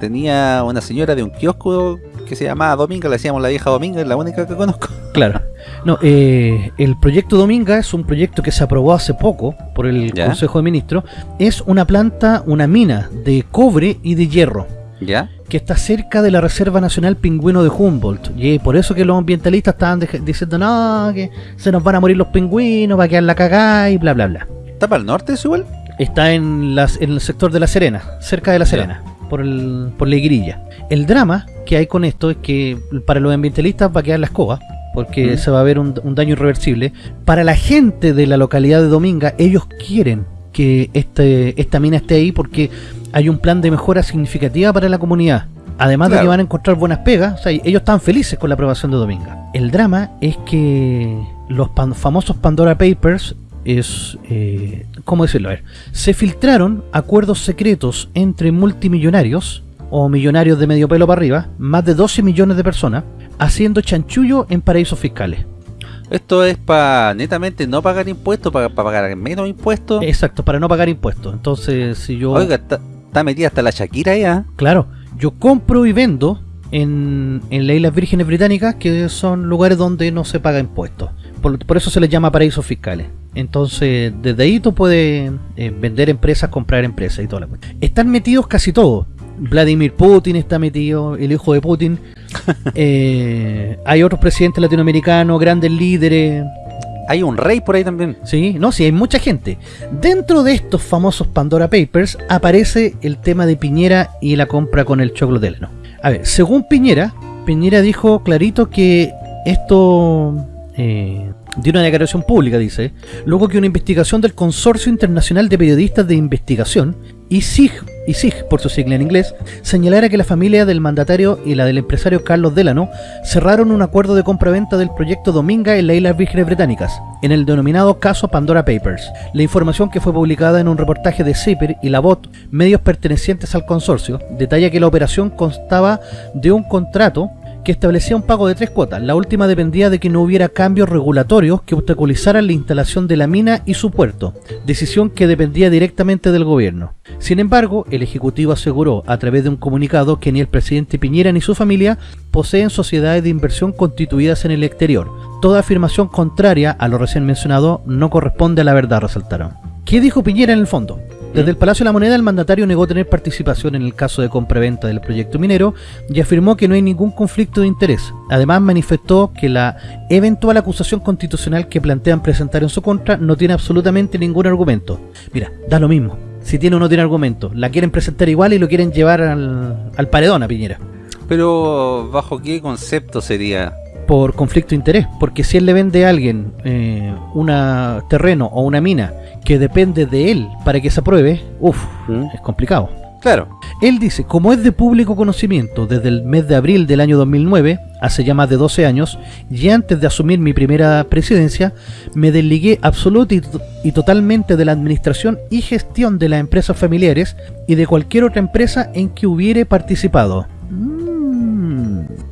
tenía una señora de un kiosco que se llamaba Dominga, le decíamos la vieja Dominga, es la única que conozco. Claro. No, eh, el proyecto Dominga es un proyecto que se aprobó hace poco por el ¿Ya? Consejo de Ministros. Es una planta, una mina de cobre y de hierro ¿Ya? que está cerca de la Reserva Nacional Pingüino de Humboldt. Y por eso que los ambientalistas estaban diciendo, no, que se nos van a morir los pingüinos, va a quedar la cagada y bla, bla, bla. ¿Está para el norte eso igual? Está en, las, en el sector de La Serena, cerca de La Serena, por, el, por la Igrilla. El drama que hay con esto es que para los ambientalistas va a quedar la escoba, porque Mm. se va a ver un, un daño irreversible. Para la gente de la localidad de Dominga, ellos quieren que este, esta mina esté ahí porque hay un plan de mejora significativa para la comunidad. Además de que van a encontrar buenas pegas, o sea, ellos están felices con la aprobación de Dominga. El drama es que los pan- famosos Pandora Papers es, eh, ¿cómo decirlo? A ver, se filtraron acuerdos secretos entre multimillonarios o millonarios de medio pelo para arriba, más de 12 millones de personas, haciendo chanchullo en paraísos fiscales. Esto es para netamente no pagar impuestos, para pagar menos impuestos. Exacto, para no pagar impuestos. Entonces, si yo... Oiga, está, metida hasta la Shakira ya. Claro, yo compro y vendo en, en las Islas Vírgenes Británicas, que son lugares donde no se paga impuestos. Por, por eso se les llama paraísos fiscales. Entonces, desde ahí tú puedes eh, vender empresas, comprar empresas y toda la cuestión. Están metidos casi todos. Vladimir Putin está metido, el hijo de Putin. Eh, hay otros presidentes latinoamericanos, grandes líderes. Hay un rey por ahí también. Sí, no, sí, hay mucha gente. Dentro de estos famosos Pandora Papers aparece el tema de Piñera y la compra con el choclo Delano. A ver, según Piñera, Piñera dijo clarito que esto eh, dio una declaración pública, dice, luego que una investigación del Consorcio Internacional de Periodistas de Investigación, ISIG, ISIG por su sigla en inglés, señalara que la familia del mandatario y la del empresario Carlos Delano cerraron un acuerdo de compra-venta del proyecto Dominga en las Islas Vírgenes Británicas, en el denominado caso Pandora Papers. La información que fue publicada en un reportaje de CIPER y la BOT, medios pertenecientes al consorcio, detalla que la operación constaba de un contrato que establecía un pago de tres cuotas. La última dependía de que no hubiera cambios regulatorios que obstaculizaran la instalación de la mina y su puerto, decisión que dependía directamente del gobierno. Sin embargo, el Ejecutivo aseguró a través de un comunicado que ni el presidente Piñera ni su familia poseen sociedades de inversión constituidas en el exterior. Toda afirmación contraria a lo recién mencionado no corresponde a la verdad, resaltaron. ¿Qué dijo Piñera en el fondo? Desde el Palacio de la Moneda, el mandatario negó tener participación en el caso de compraventa del proyecto minero y afirmó que no hay ningún conflicto de interés. Además, manifestó que la eventual acusación constitucional que plantean presentar en su contra no tiene absolutamente ningún argumento. Mira, da lo mismo. Si tiene o no tiene argumento, la quieren presentar igual y lo quieren llevar al, al paredón a Piñera. Pero, ¿bajo qué concepto sería? Por conflicto de interés, porque si él le vende a alguien eh, un terreno o una mina que depende de él para que se apruebe, uff, ¿Mm? es complicado. Claro. Él dice, como es de público conocimiento desde el mes de abril del año 2009, hace ya más de 12 años, y antes de asumir mi primera presidencia, me desligué absoluta y, y totalmente de la administración y gestión de las empresas familiares y de cualquier otra empresa en que hubiere participado.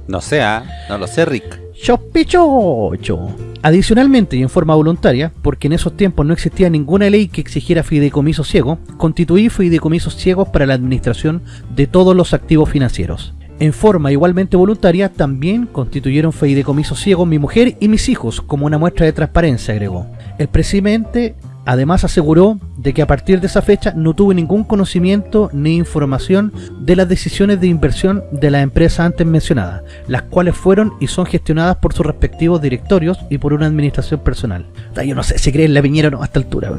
No sé, ¿ah? no lo sé, Rick. Adicionalmente y en forma voluntaria, porque en esos tiempos no existía ninguna ley que exigiera fideicomiso ciego, constituí fideicomisos ciegos para la administración de todos los activos financieros. En forma igualmente voluntaria, también constituyeron fideicomiso ciego mi mujer y mis hijos como una muestra de transparencia, agregó. El presidente además aseguró de que a partir de esa fecha no tuvo ningún conocimiento ni información de las decisiones de inversión de las empresas antes mencionadas, las cuales fueron y son gestionadas por sus respectivos directorios y por una administración personal. Yo no sé si creen la Piñera o no a esta altura.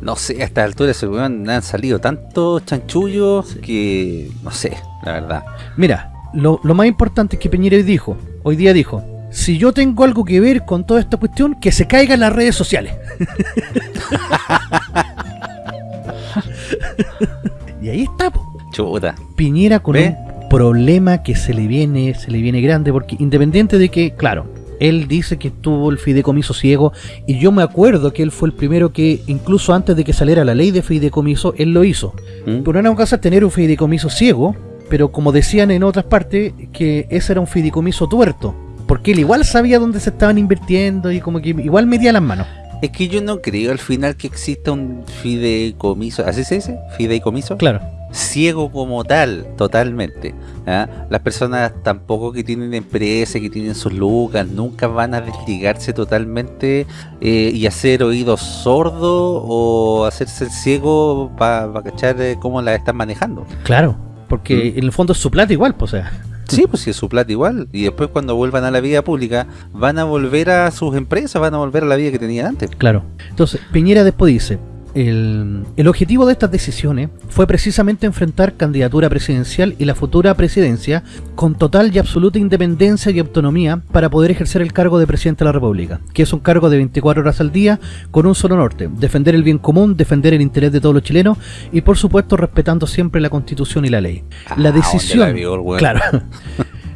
No sé, a esta altura weón han salido tantos chanchullos que. no sé, la verdad. Mira, lo, lo más importante es que Piñera hoy dijo, hoy día dijo, si yo tengo algo que ver con toda esta cuestión, que se caiga en las redes sociales. y ahí está, po. Chuta. Piñera con ¿Ve? un, problema que se le viene, se le viene grande, porque independiente de que, claro, él dice que tuvo el fideicomiso ciego, y yo me acuerdo que él fue el primero que, incluso antes de que saliera la ley de fideicomiso, él lo hizo. ¿Mm? Pero una cosa es tener un fideicomiso ciego, pero como decían en otras partes, que ese era un fideicomiso tuerto. Porque él igual sabía dónde se estaban invirtiendo y como que igual metía las manos. Es que yo no creo al final que exista un fideicomiso, ¿así se dice? ¿Fideicomiso? Claro. Ciego como tal, totalmente. ¿ah? Las personas tampoco que tienen empresas, que tienen sus lucas, nunca van a desligarse totalmente eh, y hacer oídos sordos o hacerse el ciego para cachar eh, cómo la están manejando. Claro, porque Mm. en el fondo es su plata igual, pues o sea. Sí, pues si es su plata igual. Y después cuando vuelvan a la vida pública, van a volver a sus empresas, van a volver a la vida que tenían antes. Claro. Entonces, Piñera después dice, el, el objetivo de estas decisiones fue precisamente enfrentar candidatura presidencial y la futura presidencia con total y absoluta independencia y autonomía para poder ejercer el cargo de presidente de la República, que es un cargo de 24 horas al día con un solo norte, defender el bien común, defender el interés de todos los chilenos y por supuesto respetando siempre la constitución y la ley. la Ah, decisión... ¿dónde la weón? Claro.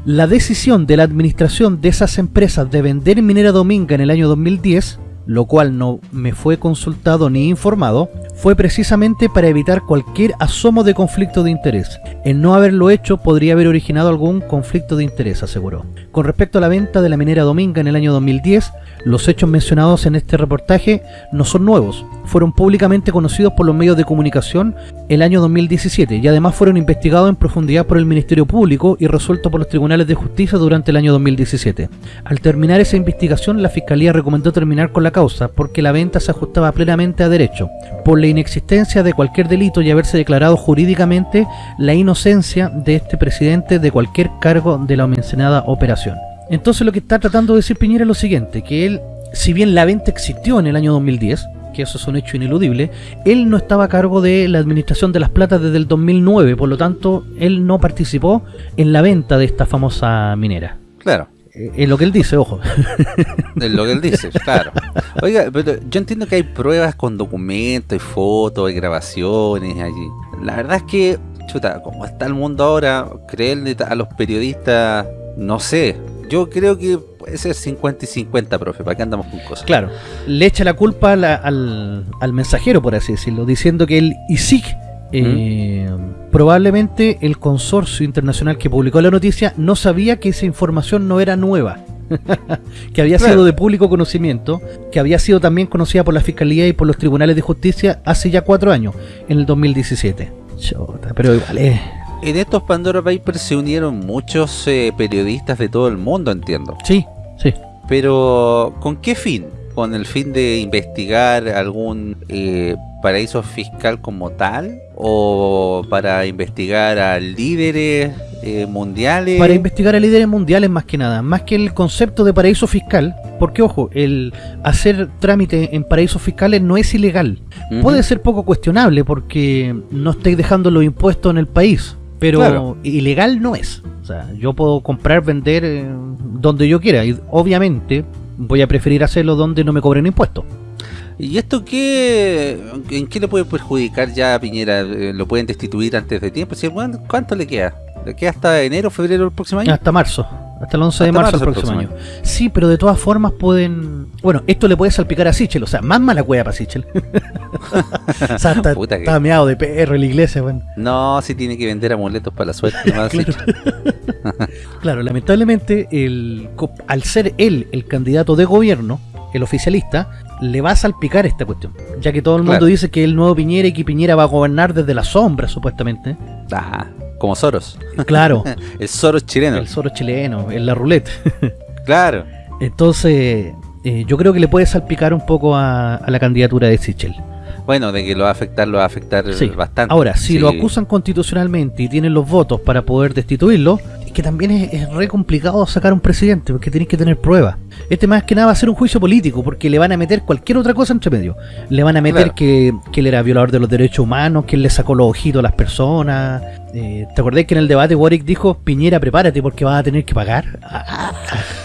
La decisión de la administración de esas empresas de vender Minera Dominga en el año 2010, lo cual no me fue consultado ni informado, fue precisamente para evitar cualquier asomo de conflicto de interés. El no haberlo hecho podría haber originado algún conflicto de interés, aseguró. Con respecto a la venta de la minera Dominga en el año 2010, los hechos mencionados en este reportaje no son nuevos, fueron públicamente conocidos por los medios de comunicación el año 2017 y además fueron investigados en profundidad por el Ministerio Público y resueltos por los tribunales de justicia durante el año 2017. Al terminar esa investigación, la Fiscalía recomendó terminar con la causa porque la venta se ajustaba plenamente a derecho, por la inexistencia de cualquier delito y haberse declarado jurídicamente la inocencia de este presidente de cualquier cargo de la mencionada operación. Entonces lo que está tratando de decir Piñera es lo siguiente, que él, si bien la venta existió en el año 2010, que eso es un hecho ineludible, él no estaba a cargo de la administración de las platas desde el 2009, por lo tanto, él no participó en la venta de esta famosa minera. Claro. Eh, Es lo que él dice, ojo. Es lo que él dice, claro. Oiga, pero yo entiendo que hay pruebas con documentos, hay fotos, hay grabaciones allí. La verdad es que, chuta, como está el mundo ahora, creerle a los periodistas, no sé. Yo creo que puede ser 50 y 50, profe, ¿para qué andamos con cosas? Claro, le echa la culpa la- al, al mensajero, por así decirlo, diciendo que el ISIC, eh, probablemente el consorcio internacional que publicó la noticia no sabía que esa información no era nueva. que había Claro. sido de público conocimiento, que había sido también conocida por la Fiscalía y por los tribunales de justicia hace ya cuatro años, en el 2017. Chota, pero igual es... En estos Pandora Papers se unieron muchos eh, periodistas de todo el mundo, entiendo. Sí, sí. Pero, ¿con qué fin? ¿Con el fin de investigar algún eh, paraíso fiscal como tal? ¿O para investigar a líderes eh, mundiales? Para investigar a líderes mundiales más que nada, más que el concepto de paraíso fiscal, porque ojo, el hacer trámite en paraísos fiscales no es ilegal. Puede ser poco cuestionable porque no estáis dejando los impuestos en el país, pero Claro. ilegal no es. O sea, yo puedo comprar, vender eh, donde yo quiera y obviamente voy a preferir hacerlo donde no me cobren impuestos. ¿Y esto qué, en qué le puede perjudicar ya a Piñera? Eh, ¿Lo pueden destituir antes de tiempo? ¿Cuánto le queda? ¿Le queda hasta enero, febrero del próximo año? Hasta marzo. Hasta el 11 de Hasta marzo marzo del próximo año. Sí, pero de todas formas pueden... Bueno, esto le puede salpicar a Sichel, o sea, más mala cueva para Sichel. o sea, está, Puta que- está meado de perro en la iglesia, bueno. No, si tiene que vender amuletos para la suerte. Claro. Claro, lamentablemente, el, al ser él el candidato de gobierno, el oficialista, le va a salpicar esta cuestión. Ya que todo el mundo Claro. dice que el nuevo Piñera y que Piñera va a gobernar desde la sombra, supuestamente. Ah, como Soros. Claro, El Soros chileno. el Soro chileno, en la ruleta. Claro. Entonces, eh, yo creo que le puede salpicar un poco a, a la candidatura de Sichel. Bueno, de que lo va a afectar, lo va a afectar Sí. bastante. Ahora, si Sí. lo acusan constitucionalmente y tienen los votos para poder destituirlo, es que también es, es re complicado sacar un presidente, porque tenéis que tener pruebas. Este más que nada va a ser un juicio político, porque le van a meter cualquier otra cosa entre medio. Le van a meter Claro. que, que él era violador de los derechos humanos, que él le sacó los ojitos a las personas. Eh, ¿Te acordás que en el debate Warwick dijo, Piñera, prepárate porque vas a tener que pagar?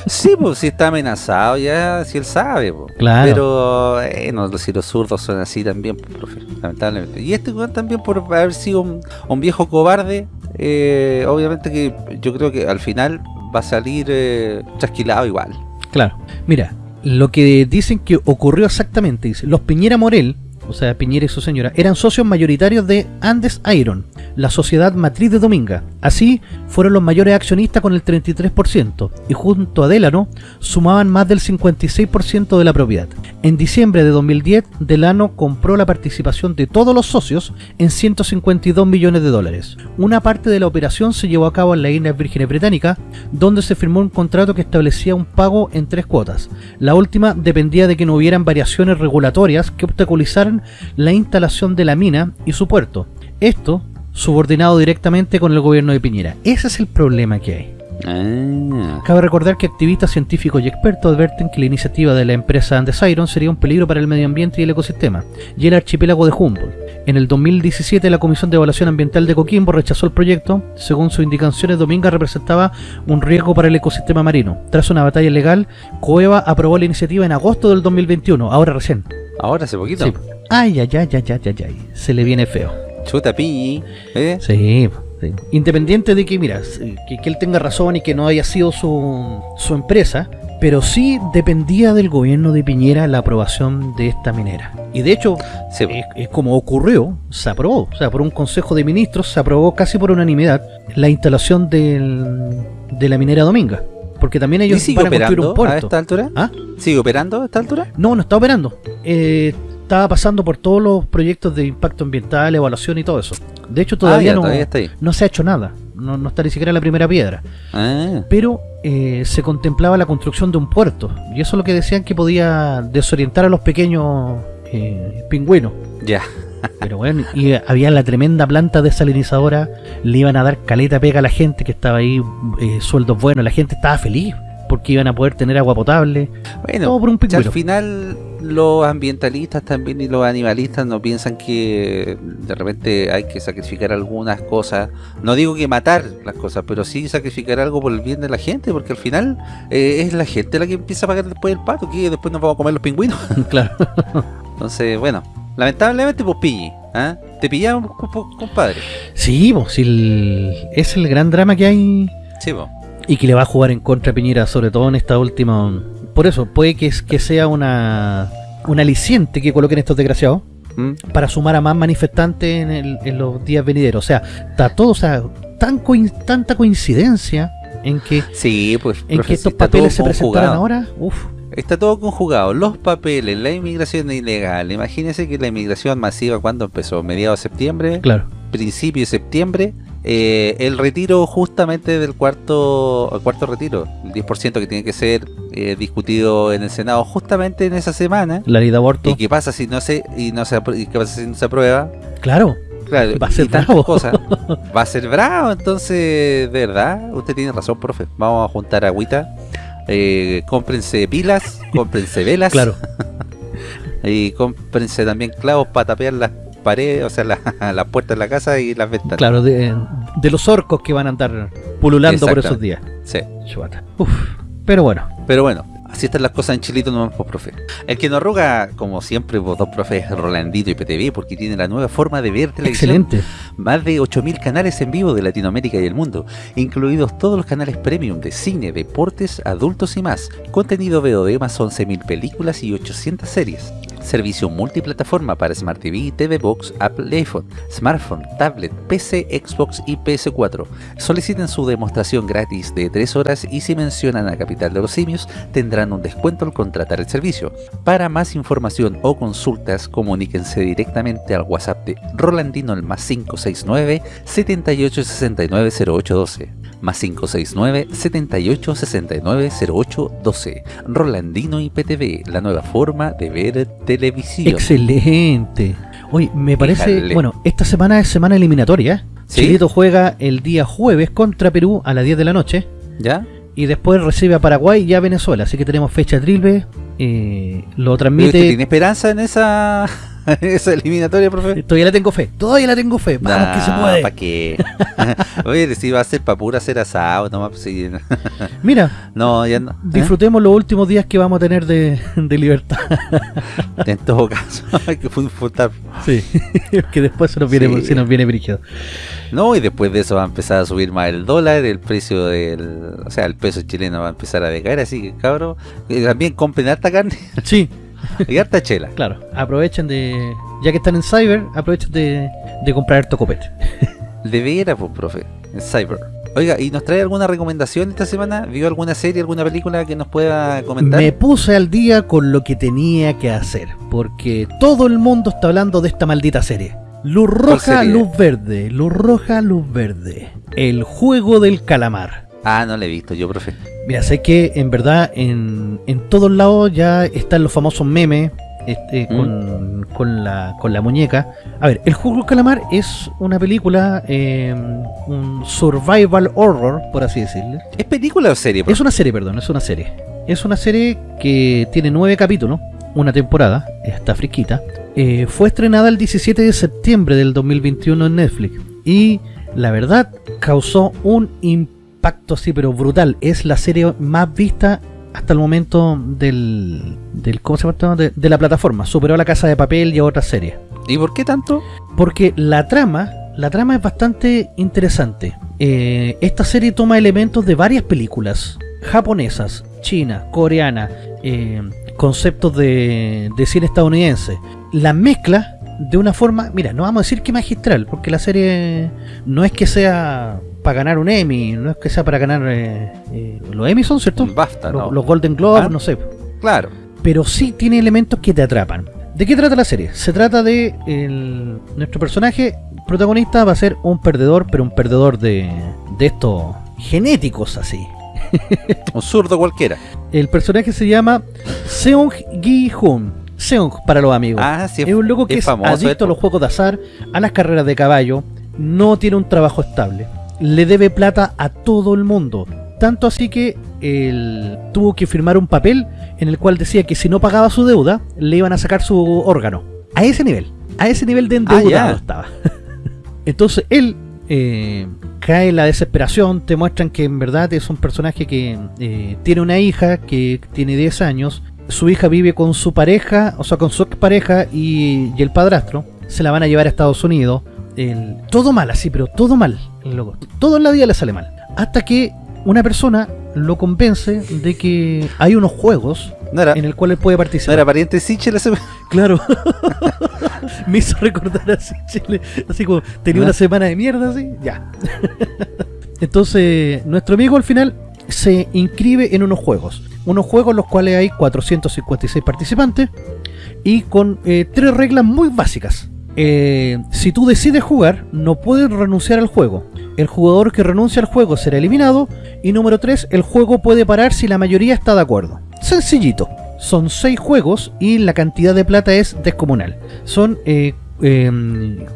Sí, pues si está amenazado ya, si él sabe. pues. Claro. Pero, eh, no, si los zurdos son así también, profe, lamentablemente. Y este también por haber sido un, un viejo cobarde, eh, obviamente que yo creo que al final va a salir eh, chasquilado igual. Claro. Mira, lo que dicen que ocurrió exactamente, dice, los Piñera Morel, o sea, Piñera y su señora, eran socios mayoritarios de Andes Iron, la sociedad matriz de Dominga. Así, fueron los mayores accionistas con el 33%, y junto a Delano, sumaban más del 56% de la propiedad. En diciembre de 2010, Delano compró la participación de todos los socios en 152 millones de dólares. Una parte de la operación se llevó a cabo en la isla Vírgenes Británica, donde se firmó un contrato que establecía un pago en tres cuotas. La última dependía de que no hubieran variaciones regulatorias que obstaculizaran la instalación de la mina y su puerto. Esto subordinado directamente con el gobierno de Piñera. Ese es el problema que hay. Ah, Cabe recordar que activistas científicos y expertos adverten que la iniciativa de la empresa Andes Iron sería un peligro para el medio ambiente y el ecosistema, y el archipiélago de Humboldt. En el 2017 la Comisión de Evaluación Ambiental de Coquimbo rechazó el proyecto, según sus indicaciones Dominga representaba un riesgo para el ecosistema marino. Tras una batalla legal, Coeva aprobó la iniciativa en agosto del 2021, ahora recién. ahora hace poquito. Sí. Ay, ay, ay, ay, ay, ay, ay, se le viene feo. Chuta piñi, ¿eh? Sí, sí. Independiente de que, mira, que, que él tenga razón y que no haya sido su, su empresa, pero sí dependía del gobierno de Piñera la aprobación de esta minera. Y de hecho, Sí, es, es como ocurrió, se aprobó. O sea, por un consejo de ministros se aprobó casi por unanimidad la instalación del, de la minera Dominga. Porque también ¿Y ellos sigue van a construir operando un puerto. a esta altura? ¿Ah? ¿Sigue operando a esta altura? No, no está operando. Eh, estaba pasando por todos los proyectos de impacto ambiental, evaluación y todo eso. De hecho, todavía, Ah, ya, no, todavía está ahí. no se ha hecho nada. No, no está ni siquiera la primera piedra. Ah, Pero eh, se contemplaba la construcción de un puerto. Y eso es lo que decían que podía desorientar a los pequeños eh, pingüinos. ya. Pero bueno, y había la tremenda planta desalinizadora. Le iban a dar caleta pega a la gente que estaba ahí, eh, sueldos buenos. La gente estaba feliz porque iban a poder tener agua potable. Bueno, Todo por un ya al pingüino. final los ambientalistas también y los animalistas no piensan que de repente hay que sacrificar algunas cosas. No digo que matar las cosas, pero sí sacrificar algo por el bien de la gente, porque al final eh, es la gente la que empieza a pagar después el pato, que después nos vamos a comer los pingüinos. claro. Entonces, bueno, lamentablemente pues pilli, ¿ah? Te pillamos, comp- compadre. Sí, pues, sí, el- es el gran drama que hay Sí, po. y que le va a jugar en contra a Piñera, sobre todo en esta última. Por eso, puede que, es- que sea una, un aliciente que coloquen estos desgraciados ¿Mm? para sumar a más manifestantes en, el- en los días venideros. O sea, está todo, o sea, tan coin- tanta coincidencia en que, Sí, pues. en que estos papeles se presentaran ahora. Uf, Está todo conjugado, los papeles, la inmigración ilegal. Imagínense que la inmigración masiva, cuando empezó? Mediados de septiembre, claro. Principio de septiembre. eh, el retiro justamente del cuarto el cuarto retiro, el 10% que tiene que ser eh, discutido en el Senado justamente en esa semana. La ley de aborto. ¿Y qué pasa si no se y no se y qué pasa si no se aprueba? Claro, Claro, Va a ser bravo. cosas. Va a ser bravo, entonces, de verdad, usted tiene razón, profe. Vamos a juntar agüita. Eh, cómprense pilas, cómprense velas. claro. Y cómprense también clavos para tapear las paredes, o sea, la- las puertas de la casa y las ventanas. Claro, de, de los orcos que van a andar pululando por esos días. Sí. Uf, pero bueno, Pero bueno, así están las cosas en Chilito, no pues, profe. El que nos arruga, como siempre, vos dos profes, Rolandito y PTV, porque tiene la nueva forma de ver televisión. excelente. Más de 8.000 canales en vivo de Latinoamérica y el mundo, incluidos todos los canales premium de cine, deportes, adultos y más. Contenido VOD más 11.000 películas y 800 series. Servicio multiplataforma para Smart TV, TV Box, Apple iPhone, smartphone, tablet, PC, Xbox y PS4. Soliciten su demostración gratis de 3 horas y si mencionan a Capital de los Simios tendrán un descuento al contratar el servicio. Para más información o consultas, comuníquense directamente al WhatsApp de Rolandino el más 569 7869 0812 más 569 7869 0812 Rolandino IPTV, la nueva forma de ver televisión. Excelente. Oye, me parece, bueno, esta semana es semana eliminatoria. ¿Sí? Chilito juega el día jueves contra Perú a las 10 de la noche ¿Ya? y después recibe a Paraguay y a Venezuela. Así que tenemos fecha triple. eh, lo ¿Usted transmite. ¿Tiene esperanza en esa esa eliminatoria, profe. Todavía la tengo fe, todavía la tengo fe. Vamos que se puede. ¿Para qué? Oye, si va a ser para pura hacer asado, no pues, sí. Mira, no, ya no. ¿eh? disfrutemos los últimos días que vamos a tener de, de libertad. en todo caso, hay que disfrutar. Sí, que después se nos viene, Sí. se nos viene brígido. No, y después de eso va a empezar a subir más el dólar, el precio del. O sea, el peso chileno va a empezar a decaer, así que cabrón, eh, también compren harta carne Sí, y harta chela. claro, aprovechen de. Ya que están en Cyber, aprovechen de, de comprar harto copete. De veras, pues, profe, en Cyber. Oiga, ¿y nos trae alguna recomendación esta semana? ¿Vio alguna serie, alguna película que nos pueda comentar? Me puse al día con lo que tenía que hacer, porque todo el mundo está hablando de esta maldita serie. Luz roja, luz verde, luz roja, luz verde. El juego del calamar. Ah, no la he visto yo, profe. Mira, sé que en verdad en, en todos lados ya están los famosos memes este, Mm. con, con la, con la muñeca. A ver, El Juego del Calamar es una película, eh, un survival horror, por así decirlo. ¿Es película o serie, profe? Es una serie, perdón, es una serie. Es una serie que tiene nueve capítulos, una temporada, está fresquita. Eh, fue estrenada el 17 de septiembre del 2021 en Netflix. Y la verdad, causó un impacto así, pero brutal. Es la serie más vista hasta el momento del. del ¿Cómo se llama? De, de la plataforma. Superó a la Casa de Papel y a otras series. ¿Y por qué tanto? Porque la trama, la trama es bastante interesante. Eh, esta serie toma elementos de varias películas japonesas, china, coreana, eh, conceptos de, de cine estadounidense. La mezcla de una forma, mira, no vamos a decir que magistral, porque la serie no es que sea para ganar un Emmy, no es que sea para ganar eh, eh, los Emmy son, ¿cierto? Los, ¿no? los Golden Globes, Ah. no sé Claro. pero sí tiene elementos que te atrapan. ¿De qué trata la serie? Se trata de el- nuestro personaje protagonista va a ser un perdedor, pero un perdedor de, de estos genéticos así. Un zurdo cualquiera. El personaje se llama Seung Gi Hun. Seung para los amigos. Ah, sí, es un loco que es, famoso. adicto a los juegos de azar, a las carreras de caballo, no tiene un trabajo estable, le debe plata a todo el mundo. Tanto así que él tuvo que firmar un papel en el cual decía que si no pagaba su deuda, le iban a sacar su órgano. A ese nivel, a ese nivel de endeudado ya. estaba. Entonces él eh, cae en la desesperación, te muestran que en verdad es un personaje que eh, tiene una hija que tiene 10 años, su hija vive con su pareja, o sea, con su expareja y, y el padrastro, se la van a llevar a Estados Unidos. El- todo mal, así, pero todo mal, el loco. Todo en la vida le sale mal. Hasta que una persona lo convence de que hay unos juegos No era, en el cual él puede no participar. era pariente de Sichel ese- Claro. Me hizo recordar así, Chile. Así como tenía ¿Ah? una semana de mierda, así. Ya. Entonces, nuestro amigo al final se inscribe en unos juegos. Unos juegos en los cuales hay 456 participantes y con eh, tres reglas muy básicas. Eh, si tú decides jugar, no puedes renunciar al juego. El jugador que renuncia al juego será eliminado. Y número 3, el juego puede parar si la mayoría está de acuerdo. Sencillito. Son 6 juegos y la cantidad de plata es descomunal. Son eh, eh,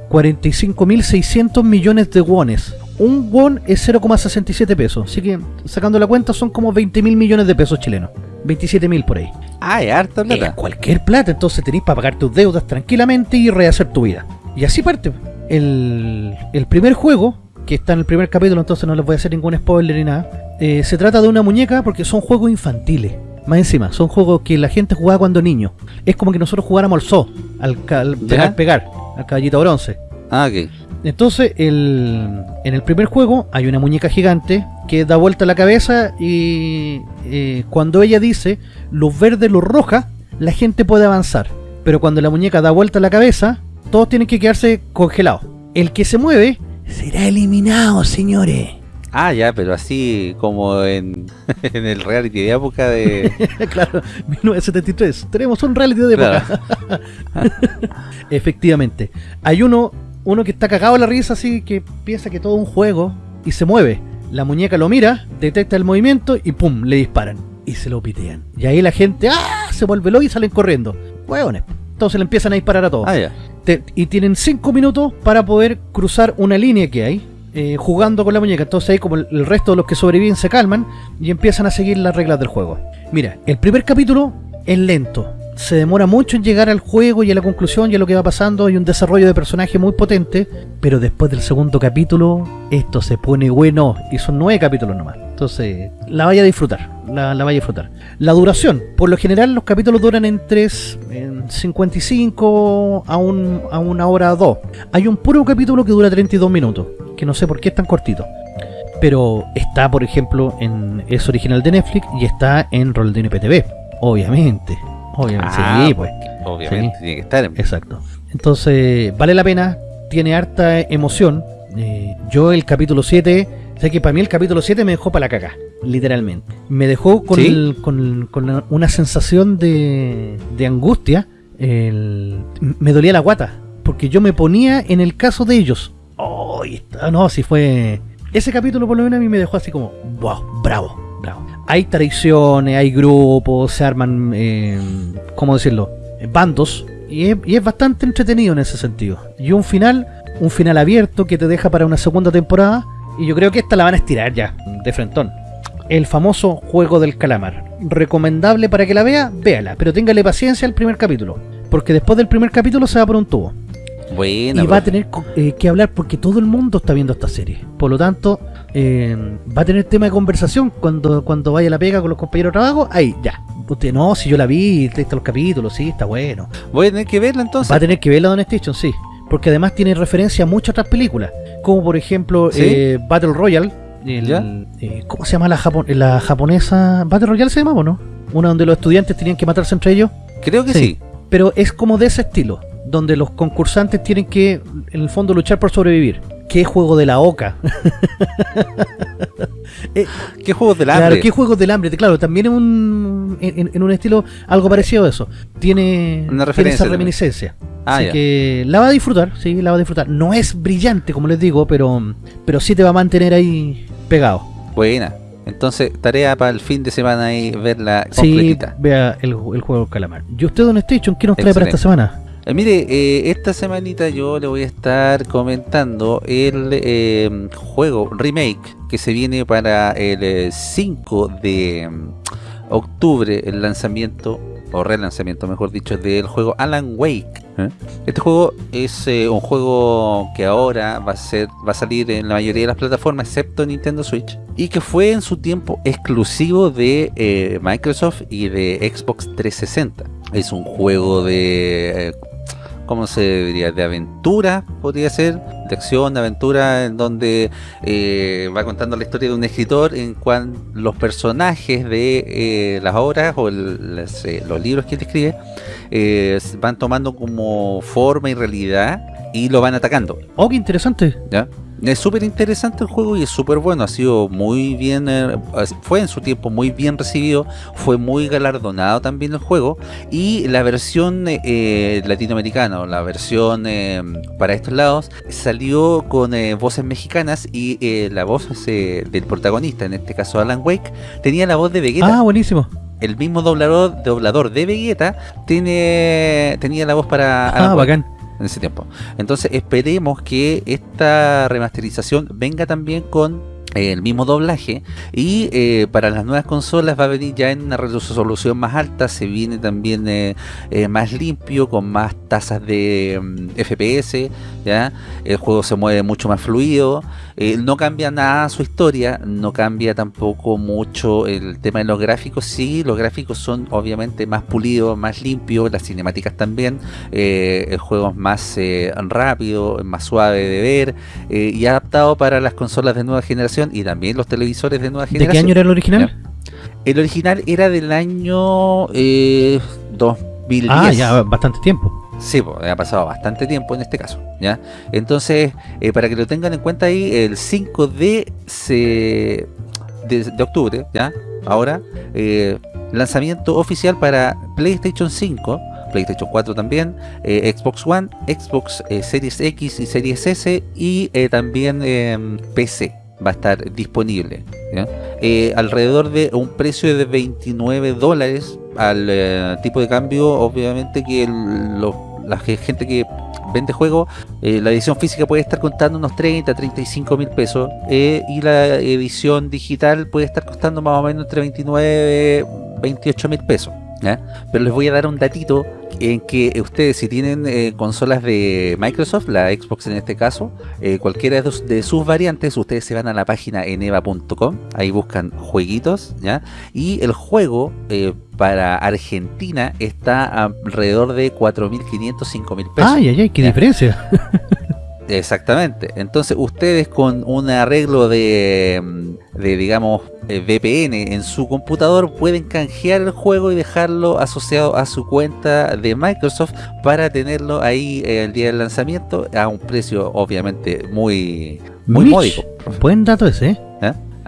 45.600 millones de wones. Un won es 0,67 pesos. Así que sacando la cuenta son como 20.000 millones de pesos chilenos. 27.000 por ahí. Ah, es harta Es plata. cualquier plata, entonces tenéis para pagar tus deudas tranquilamente y rehacer tu vida. Y así parte. El, el primer juego, que está en el primer capítulo, entonces no les voy a hacer ningún spoiler ni nada. eh, se trata de una muñeca porque son juegos infantiles. Más encima, son juegos que la gente jugaba cuando niño. Es como que nosotros jugáramos al zoo, al, al pegar, pegar, al caballito bronce. Ah, ok. Entonces, el, en el primer juego hay una muñeca gigante que da vuelta la cabeza y eh, cuando ella dice luz verde, luz roja, la gente puede avanzar. Pero cuando la muñeca da vuelta la cabeza, todos tienen que quedarse congelados. El que se mueve será eliminado, señores. Ah, ya, pero así como en, en el reality de época de... claro, 1973. Tenemos un reality de época. Efectivamente. Hay uno, uno que está cagado en la risa así que piensa que todo es un juego y se mueve. La muñeca lo mira, detecta el movimiento y pum, le disparan. Y se lo pitean. Y ahí la gente ¡ah! se vuelve loco y salen corriendo. Hueones. Entonces le empiezan a disparar a todos. Ah. Te- y tienen 5 minutos para poder cruzar una línea que hay eh, jugando con la muñeca. Entonces ahí como el, el resto de los que sobreviven se calman y empiezan a seguir las reglas del juego. Mira, el primer capítulo es lento, se demora mucho en llegar al juego y a la conclusión y a lo que va pasando. Hay un desarrollo de personaje muy potente, pero después del segundo capítulo, esto se pone bueno y son nueve capítulos nomás. Entonces, la vaya a disfrutar, la, la vaya a disfrutar. La duración, por lo general los capítulos duran entre en 55 a, un, a una hora o dos. Hay un puro capítulo que dura 32 minutos, que no sé por qué es tan cortito pero está, por ejemplo, en es original de Netflix y está en Roldino PTV, obviamente. Obviamente, Ah, sí, pues. Obviamente Sí. tiene que estar. en- Exacto. Entonces, vale la pena, tiene harta emoción. Eh, yo el capítulo 7, sé que para mí el capítulo 7 me dejó para la caca, literalmente. Me dejó con, ¿Sí? el- con, con una sensación de, de angustia. El- me dolía la guata, porque yo me ponía en el caso de ellos. Oh, está- no, si fue... Ese capítulo por lo menos a mí me dejó así como, wow, bravo, bravo. Hay traiciones, hay grupos, se arman, eh, ¿cómo decirlo? Bandos. Y es, y es bastante entretenido en ese sentido. Y un final, un final abierto que te deja para una segunda temporada. Y yo creo que esta la van a estirar ya, de frentón. El famoso juego del calamar. Recomendable para que la vea, véala. Pero téngale paciencia al primer capítulo. Porque después del primer capítulo se va por un tubo Buena, y va a tener eh, que hablar porque todo el mundo está viendo esta serie. Por lo tanto, eh, va a tener tema de conversación cuando, cuando vaya a la pega con los compañeros de trabajo. Ahí, ya. Usted no, si yo la vi, está los capítulos, sí, está bueno. Voy a tener que verla entonces. Va a tener que ver la Don Station, sí. Porque además tiene referencia a muchas otras películas. Como por ejemplo ¿Sí? eh, Battle Royale. el- eh, ¿Cómo se llama la, la japonesa? Battle Royale se llamaba, ¿o ¿no? Una donde los estudiantes tenían que matarse entre ellos. Creo que Sí. sí. Pero es como de ese estilo, donde los concursantes tienen que, en el fondo, luchar por sobrevivir. ¿Qué juego de la oca? ¿Qué juegos del Claro, hambre? ¿qué juegos del hambre? Claro, también es un, en, en un estilo algo parecido a eso. Tiene, Una tiene esa reminiscencia. Ah, Así ya. que la va a disfrutar, sí, la va a disfrutar. No es brillante, como les digo, pero, pero sí te va a mantener ahí pegado. Buena. Entonces, tarea para el fin de semana ahí verla Sí, completita. vea el, el juego del calamar. ¿Y usted, Don Station, qué nos trae para esta semana? Eh, mire, eh, esta semanita yo le voy a estar comentando el eh, juego remake que se viene para el eh, 5 de mm, octubre, el lanzamiento, o relanzamiento mejor dicho, del juego Alan Wake. Este juego es un juego que ahora va a ser va a salir en la mayoría de las plataformas, excepto Nintendo Switch, y que fue en su tiempo exclusivo de Microsoft y de Xbox 360. Es un juego de... ¿Cómo se diría? De aventura, podría ser, de acción, de aventura, en donde eh, va contando la historia de un escritor en cual los personajes de eh, las obras o el- las, eh, los libros que él escribe eh, van tomando como forma y realidad y lo van atacando. Oh, qué interesante. ¿ya? Es súper interesante el juego y es súper bueno, ha sido muy bien, eh, fue en su tiempo muy bien recibido, fue muy galardonado también el juego y la versión eh, latinoamericana, o la versión eh, para estos lados, salió con eh, voces mexicanas y eh, la voz eh, del protagonista, en este caso Alan Wake, tenía la voz de Vegeta Ah, buenísimo. el mismo doblador, doblador de Vegeta tiene, tenía la voz para Alan Ah, Wake bacán. En ese tiempo. Entonces esperemos que esta remasterización venga también con eh, el mismo doblaje y eh, para las nuevas consolas va a venir ya en una resolución más alta, se viene también eh, más limpio, con más tasas de mm, FPS, ¿ya? el juego se mueve mucho más fluido, eh, no cambia nada su historia, no cambia tampoco mucho el tema de los gráficos, sí, los gráficos son obviamente más pulidos, más limpios, las cinemáticas también, eh, el juego es más eh, rápido, más suave de ver eh, y adaptado para las consolas de nueva generación y también los televisores de nueva ¿De qué generación. año era el original? El original era del año eh, 2010. Ah, ya, bastante tiempo. Sí, ha pasado bastante tiempo en este caso, ¿ya? Entonces, eh, para que lo tengan en cuenta ahí, el 5 de, de, octubre, ¿ya? Ahora, eh, lanzamiento oficial para PlayStation 5, PlayStation 4 también, eh, Xbox One, Xbox Series X y Series S y también eh, PC va a estar disponible. Eh, alrededor de un precio de 29 dólares al eh, tipo de cambio, obviamente que el- la ge- gente que vende juegos, eh, la edición física puede estar costando unos 30, 35 mil pesos eh, y la edición digital puede estar costando más o menos entre 29 28 mil pesos. Pero les voy a dar un datito en que ustedes si tienen eh, consolas de Microsoft, la Xbox en este caso, eh, cualquiera de, sus variantes, ustedes se van a la página eneva.com, ahí buscan jueguitos, ¿ya? Y el juego eh, para Argentina está alrededor de 4.500, 5.000 pesos. Ay, ay, ay, qué diferencia. Exactamente. Entonces ustedes con un arreglo de, mm, de, digamos, eh, VPN en su computador pueden canjear el juego y dejarlo asociado a su cuenta de Microsoft para tenerlo ahí el día del lanzamiento a un precio obviamente muy, muy módico. Buen dato ese, ¿eh? ¿Eh?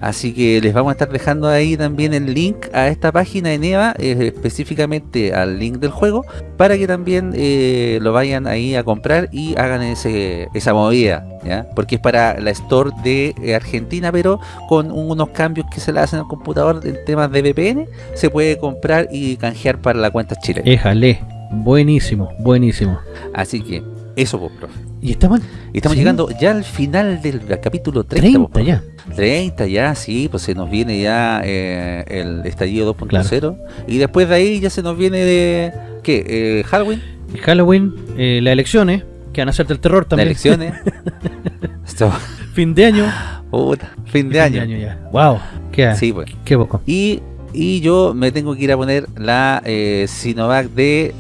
Así que les vamos a estar dejando ahí también el link a esta página de Neva, eh, específicamente al link del juego, para que también eh, lo vayan ahí a comprar y hagan ese, esa movida, ¿ya? Porque es para la store de Argentina, pero con unos cambios que se le hacen al computador en temas de VPN, se puede comprar y canjear para la cuenta chilena. Éjale, buenísimo, buenísimo. Así que, eso pues, profe. Y estamos, estamos llegando ya al final del capítulo 30. 30 ya. 30 ya, sí, pues se nos viene ya eh, el estallido 2.0. Y después de ahí ya se nos viene de... ¿Qué? Eh, ¿Halloween? Halloween, eh, las elecciones, que van a hacerte el terror también. Las elecciones. Fin de año. Puta, fin de año. ya. Wow, qué, sí, pues. qué poco. Y, y yo me tengo que ir a poner la Sinovac de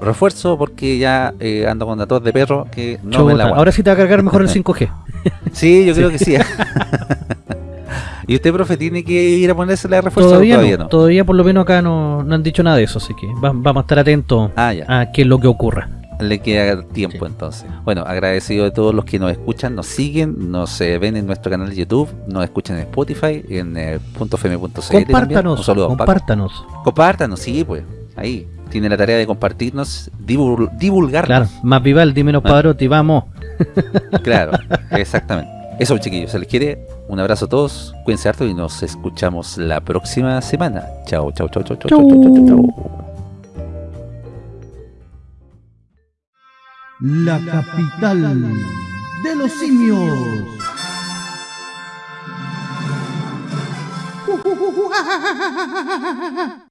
refuerzo porque ya eh, ando con datos de perro que no me la Ahora sí te va a cargar mejor el 5G. sí, yo creo que sí. ¿Y usted, profe, tiene que ir a ponerse la refuerzo? Todavía, no, Todavía por lo menos acá no, han dicho nada de eso, así que vamos a estar atentos ah, a qué es lo que ocurra. Le queda tiempo entonces. Bueno, agradecido de todos los que nos escuchan, nos siguen, nos eh, ven en nuestro canal de YouTube, nos escuchan en Spotify, en eh, Compártanos, compártanos. Compártanos, sí, pues, ahí tiene la tarea de compartirnos, divulgar. Claro, más Vival, menos ah. Vamos. Claro, exactamente. Eso, chiquillos, se les quiere. Un abrazo a todos, cuídense harto y nos escuchamos la próxima semana. Chao, chao, chao, chao, chao, chao, chao, chao. La capital de los simios.